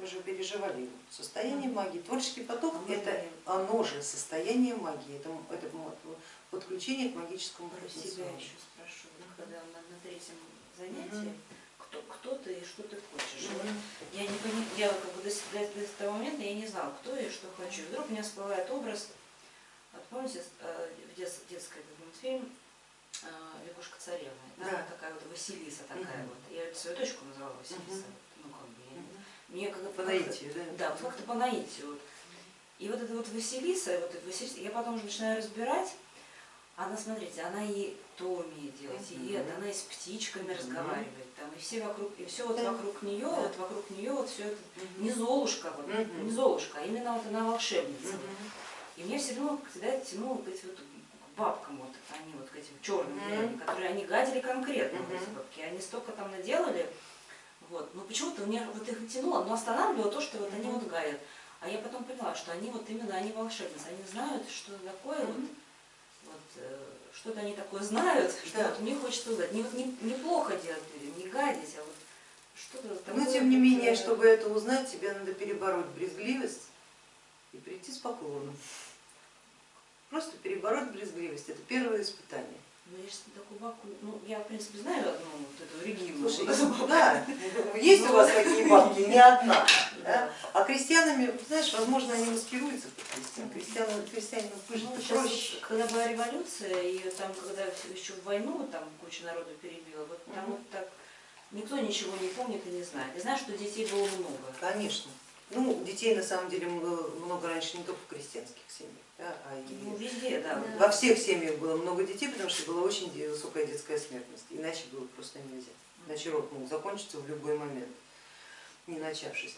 Speaker 1: Вы же переживали его. Состояние магии. Творческий поток это оно же состояние магии. Это, это подключение к магическому
Speaker 3: Про себя еще спрошу. Когда на, на третьем занятии, кто, кто ты и что ты хочешь. Вот я не понимаю, я как бы до, до, до того момента я не знала, кто я и что хочу. Вдруг у меня всплывает образ, вот помните, э, в дет, детский мультфильм а, лягушка царевна, да. такая вот Василиса такая угу. вот. Я свою дочку называла Василиса. Угу. Мне как
Speaker 1: по наитию, да?
Speaker 3: Да, как-то по наитию. Вот. И вот эта вот Василиса, вот эта Василиса, я потом уже начинаю разбирать, она, смотрите, она и то умеет делать, угу. и это, она и с птичками угу. разговаривает, там, и все вокруг, и все вот вокруг нее, вот вокруг нее вот все это, угу. не Золушка, вот, угу. не Золушка, а именно вот она волшебница. Угу. И мне все равно всегда тянуло к эти вот бабкам, вот они вот к этим черным mm -hmm. которые они гадили конкретно, mm -hmm. вот эти бабки, они столько там наделали, вот, но почему-то меня вот их тянуло, но останавливало то, что вот они вот гадят. А я потом поняла, что они вот именно, они волшебницы, они знают, что такое вот, вот э, что-то они такое знают, что да. вот мне хочется узнать. Не, не, неплохо делать людям, не гадить, а вот что-то такое.
Speaker 1: Но тем не менее, чтобы это узнать, тебе надо перебороть брезгливость и прийти с поклоном. Просто перебороть брезгливость, это первое испытание.
Speaker 3: Ну, же такую бабку, ну, я, в принципе, знаю одну вот эту Регину.
Speaker 1: Слушай, да, есть у вас такие бабки, не одна. Да? А крестьянами, знаешь, возможно, они маскируются под крестьян. Крестьянам, крестьянам
Speaker 3: ну, проще. Когда была революция, и там, когда еще в войну там куча народу перебила, вот там угу. вот так никто ничего не помнит и не знает. Я знаю, что детей было много.
Speaker 1: Конечно. Ну, детей на самом деле много раньше не только в крестьянских семьях. Да, а и
Speaker 3: ну, везде, да.
Speaker 1: Во всех семьях было много детей, потому что была очень высокая детская смертность, иначе было просто нельзя. Иначе род мог закончиться в любой момент, не начавшись.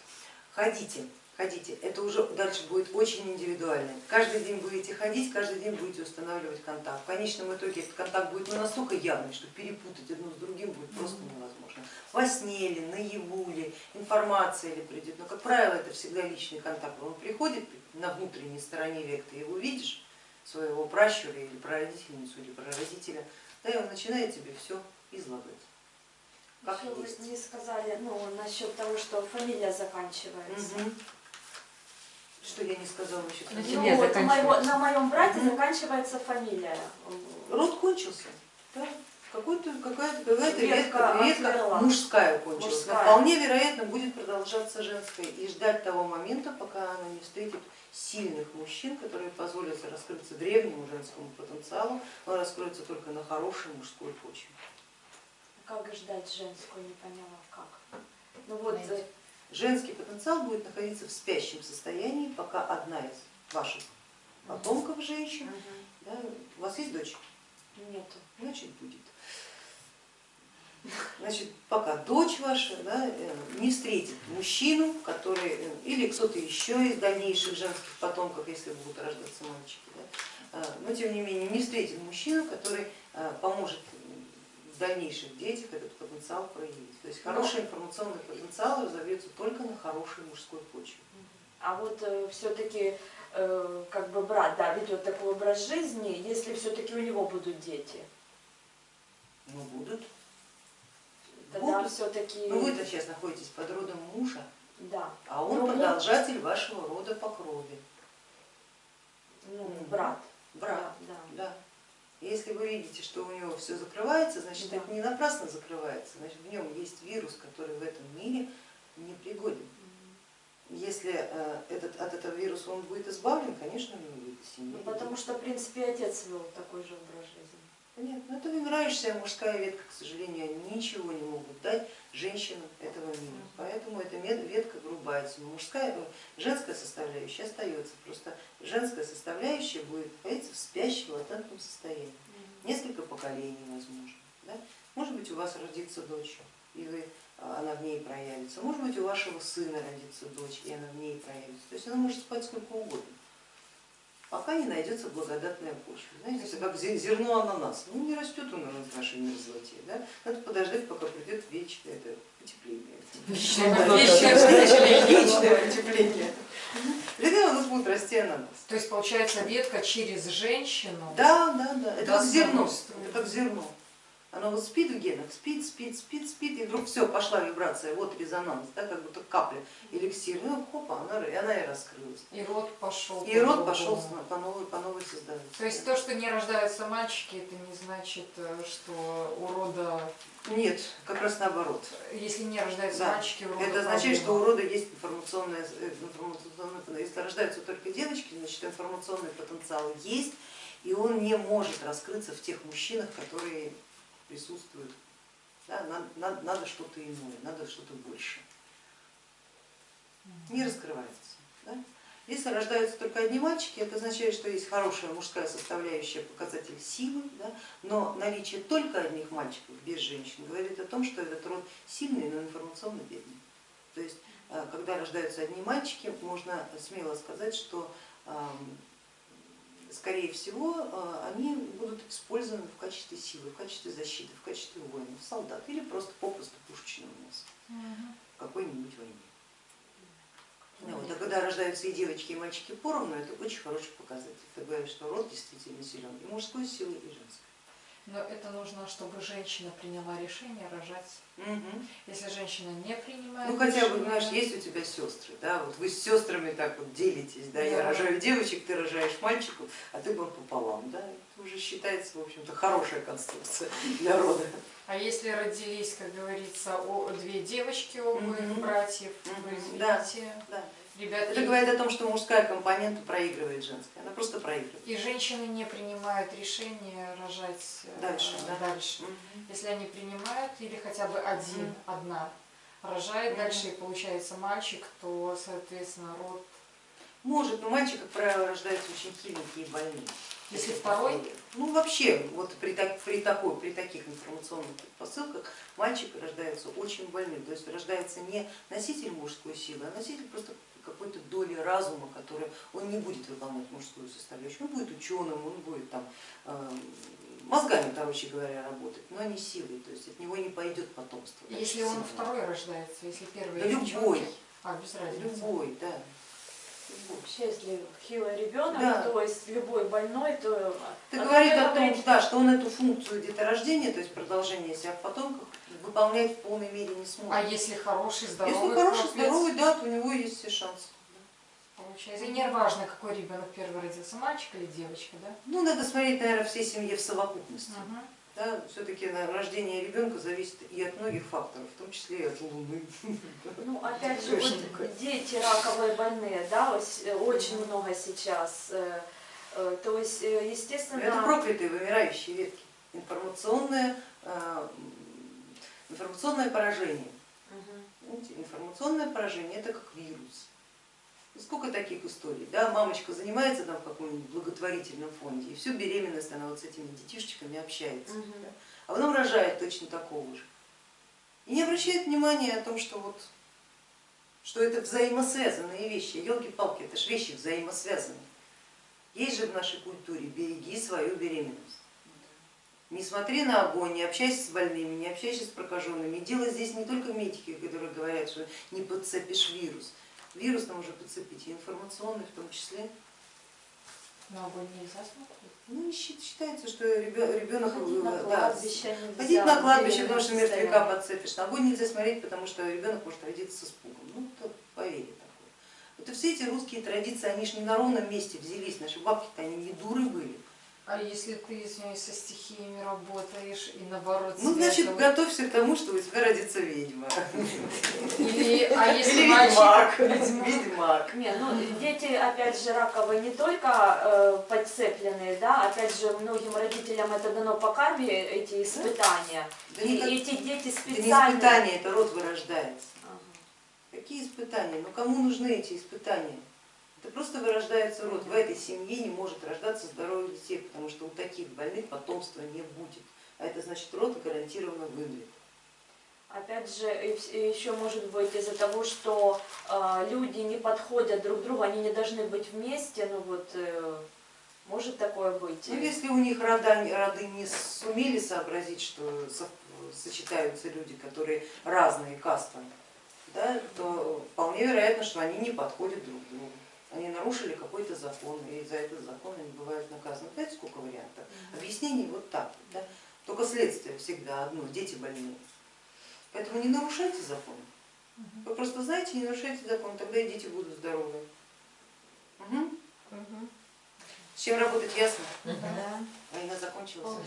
Speaker 1: Ходите, ходите, это уже дальше будет очень индивидуально. Каждый день будете ходить, каждый день будете устанавливать контакт. В конечном итоге этот контакт будет ну, настолько явный, что перепутать одно с другим будет просто невозможно. Во сне ли, наяву ли, информация ли придет, но, как правило, это всегда личный контакт. Он приходит на внутренней стороне век, ты его видишь, своего пращура или прародительницу или прародителя, да, и он начинает тебе все излагать. Как
Speaker 4: Еще вы
Speaker 1: есть.
Speaker 4: не сказали, ну, насчет того, что фамилия заканчивается.
Speaker 1: Мгм. Что я не сказала насчет
Speaker 6: На
Speaker 1: фамилии?
Speaker 4: Ну, вот моего- на моем брате
Speaker 1: Мгм.
Speaker 4: заканчивается фамилия.
Speaker 1: Род кончился. Да? Какая-то, какая-то
Speaker 4: Ветка отмерла.
Speaker 1: мужская кончилась. Но
Speaker 4: Мужская.
Speaker 1: вполне вероятно будет продолжаться женская и ждать того момента, пока она не встретит сильных мужчин, которые позволят раскрыться древнему женскому потенциалу, он раскроется только на хорошей мужской почве.
Speaker 4: Как ждать женскую, не поняла, как. Ну вот.
Speaker 1: Женский потенциал будет находиться в спящем состоянии, пока одна из ваших потомков женщин,
Speaker 4: мгм,
Speaker 1: да, у вас есть дочь,
Speaker 4: нету.
Speaker 1: значит будет. Значит, пока дочь ваша да, э, не встретит мужчину, который, э, или кто-то еще из дальнейших женских потомков, если будут рождаться мальчики, да, э, но тем не менее не встретит мужчину, который поможет в дальнейших детях этот потенциал проявить. То есть хороший информационный потенциал разовьется только на хорошей мужской почве.
Speaker 4: А вот все-таки как бы брат, да, ведет такой образ жизни, если все-таки у него будут дети,
Speaker 1: Ну будут.
Speaker 4: Тогда все-таки,
Speaker 1: Ну вы-то сейчас находитесь под родом мужа,
Speaker 4: да,
Speaker 1: а он
Speaker 4: Ну,
Speaker 1: продолжатель вашего рода по крови.
Speaker 4: ну, брат,
Speaker 1: Брат.
Speaker 4: да, да.
Speaker 1: Да. Если вы видите, что у него все закрывается, значит
Speaker 4: Да.
Speaker 1: это не напрасно закрывается, значит в нем есть вирус, который в этом мире непригоден. Если э, этот, от этого вируса он будет избавлен, конечно, у него будет семья.
Speaker 4: Ну, потому что, в принципе, отец вел такой же образ жизни.
Speaker 1: Понятно. Это вымирающая мужская ветка, к сожалению, ничего не могут дать женщинам этого мира. Поэтому эта ветка врубается. Но мужская, э, женская составляющая остается. Просто женская составляющая будет находиться в спящем латентном состоянии. Несколько поколений возможно. Да? Может быть у вас родится дочь, и вы, а, она в ней проявится. Может быть у вашего сына родится дочь, и она в ней проявится. То есть она может спать сколько угодно пока не найдется благодатная почва. Знаете, это как зе- зерно ананаса. Ну не растет он у нас в нашей мерзлоте. Да? Надо подождать, пока придет вечное это, потепление. Вечное потепление. Тогда у нас будет расти ананас.
Speaker 2: То есть получается ветка через женщину.
Speaker 1: Да, да, да. Это как зерно. Это как зерно. Оно вот спит в генах, спит, спит, спит, спит, и вдруг все, пошла вибрация, вот резонанс, да, как будто капля эликсира, ну хопа, она, и она и раскрылась.
Speaker 2: И род пошел.
Speaker 1: И
Speaker 2: по-другому.
Speaker 1: пошел по новой, по новой создаваться.
Speaker 2: То есть то, что не рождаются мальчики, это не значит, э, что у рода,
Speaker 1: Нет, как раз наоборот.
Speaker 2: если не рождаются
Speaker 1: Да.
Speaker 2: мальчики, у рода
Speaker 1: Это означает, что у рода есть информационная, э, информационная, если рождаются только девочки, значит информационный потенциал есть, и он не может раскрыться в тех мужчинах, которые присутствуют. Да, надо, надо- надо что-то иное, надо что-то больше. Не раскрывается. Да? Если рождаются только одни мальчики, это означает, что есть хорошая мужская составляющая, показатель силы, да? но наличие только одних мальчиков без женщин говорит о том, что этот род сильный, но информационно бедный. То есть, э, когда рождаются одни мальчики, можно смело сказать, что скорее всего э, они будут использованы в качестве силы, в качестве защиты, в качестве воинов, солдат или просто попросту пушечного мяса
Speaker 2: Мгм.
Speaker 1: в какой-нибудь войне. Ну вот, а когда рождаются и девочки, и мальчики поровну, это очень хороший показатель. Это говорит, что род действительно силен и мужской силы, и женской.
Speaker 2: Но это нужно, чтобы женщина приняла решение рожать.
Speaker 1: Мгм.
Speaker 2: Если женщина не принимает
Speaker 1: Ну хотя бы, знаешь, есть у тебя сестры, да, вот вы с сестрами так вот делитесь, да, я
Speaker 2: Да.
Speaker 1: рожаю девочек, ты рожаешь мальчиков, а ты был пополам, да, это уже считается, в общем-то, хорошая конструкция для рода.
Speaker 2: А если родились, как говорится, две девочки у обоих
Speaker 1: Мгм.
Speaker 2: братьев,
Speaker 1: Мгм.
Speaker 2: вы
Speaker 1: Да.
Speaker 2: извините,
Speaker 1: Да.
Speaker 2: Ребятки,
Speaker 1: Это говорит о том, что мужская компонента проигрывает женской, она просто проигрывает.
Speaker 2: и женщины не принимают решение рожать э,
Speaker 1: Дальше, да.
Speaker 2: дальше.
Speaker 1: Мгм.
Speaker 2: Если они принимают, или хотя бы один,
Speaker 1: Мгм.
Speaker 2: одна рожает,
Speaker 1: Мгм.
Speaker 2: дальше и получается мальчик, то, соответственно, род.
Speaker 1: Может, но мальчик, как правило, рождается очень хиленький и больный.
Speaker 2: Если второй?
Speaker 1: Ну вообще, вот при, так- при, такой, при таких информационных предпосылках мальчик рождается очень больным. То есть рождается не носитель мужской силы, а носитель просто какой-то доли разума, который он не будет выполнять мужскую составляющую. Он будет ученым, он будет там э, мозгами, короче говоря, работать, но не силой. То есть от него не пойдет потомство.
Speaker 2: Если он
Speaker 1: сильное.
Speaker 2: второй рождается, если первый
Speaker 1: Да любой.
Speaker 2: А, без разницы.
Speaker 1: Любой, да.
Speaker 4: Вообще, если хилый ребенок,
Speaker 1: Да.
Speaker 4: то есть любой больной, то...
Speaker 1: Это
Speaker 4: а
Speaker 1: говорит
Speaker 4: как
Speaker 1: о том,
Speaker 4: говорит,
Speaker 1: да, что он эту функцию деторождения, то есть продолжения себя в потомках, выполнять в полной мере не сможет.
Speaker 2: А если хороший, здоровый
Speaker 1: Если хороший,
Speaker 2: хлопец,
Speaker 1: здоровый, да, то у него есть все шансы.
Speaker 2: Получается, и не важно, какой ребенок первый родился, мальчик или девочка, да?
Speaker 1: Ну, надо смотреть, наверное, всей семье в совокупности.
Speaker 2: Мгм.
Speaker 1: Да, все-таки рождение ребенка зависит и от многих факторов, в том числе и от Луны.
Speaker 4: Ну, опять же, вот дети раковые больные, да, э, очень много сейчас. э, э, То есть, естественно...
Speaker 1: Это проклятые вымирающие ветки. Информационное, информационное поражение. Знаете, информационное поражение это как вирус. Сколько таких историй, да, мамочка занимается там в каком-нибудь благотворительном фонде и всю беременность она вот с этими детишечками общается,
Speaker 4: Мгм.
Speaker 1: да, а потом рожает точно такого же. И не обращает внимания о том, что вот что это взаимосвязанные вещи. Елки-палки, это же вещи взаимосвязанные. Есть же в нашей культуре береги свою беременность. Не смотри на огонь, не общайся с больными, не общайся с прокаженными. И дело здесь не только медики, которые говорят, что не подцепишь вирус. Вирус там уже подцепить, и информационный в том числе.
Speaker 2: На огонь нельзя смотреть.
Speaker 1: Ну, считается, что ребенок
Speaker 4: Ходить на
Speaker 1: да,
Speaker 4: кладбище нельзя.
Speaker 1: ходить на кладбище,
Speaker 4: в
Speaker 1: потому что мертвяка подцепишь. На огонь нельзя смотреть, потому что ребенок может родиться с испугом. Ну, это поверье такое. Вот и все эти русские традиции, они же не на ровном месте взялись. Наши бабки-то они не дуры были.
Speaker 2: А если ты, извиняюсь, со стихиями работаешь и наоборот
Speaker 1: Ну, значит,
Speaker 2: этого-
Speaker 1: готовься к тому, что у тебя родится ведьма.
Speaker 2: Или, а если
Speaker 1: Или
Speaker 2: мальчик,
Speaker 1: ведьмак. Ведьмак.
Speaker 4: Не, ну дети, опять же, раковые не только э, подцепленные, да, опять же, многим родителям это дано по карме, эти испытания.
Speaker 1: Да
Speaker 4: И
Speaker 1: никак-
Speaker 4: эти дети
Speaker 1: Это не
Speaker 4: специально...
Speaker 1: испытание, это род вырождается.
Speaker 4: Ага.
Speaker 1: Какие испытания? Ну кому нужны эти испытания? Это просто вырождается род. В этой семье не может рождаться здоровых детей, потому что у таких больных потомства не будет. А это значит род гарантированно вымрет.
Speaker 4: Опять же, еще может быть из-за того, что э, люди не подходят друг другу, они не должны быть вместе, ну вот, э, может такое быть.
Speaker 1: Ну, если у них рода, роды не сумели сообразить, что со- сочетаются люди, которые разные кастами, да, то вполне вероятно, что они не подходят друг другу. Они нарушили какой-то закон, и за этот закон они бывают наказаны. Знаете, сколько вариантов? Объяснений вот так. Да? Только следствие всегда одно, дети больные. Поэтому не нарушайте закон. Вы просто знаете, не нарушайте закон, тогда и дети будут здоровые. Мгм. С чем работать ясно?
Speaker 4: Да.
Speaker 1: Война закончилась.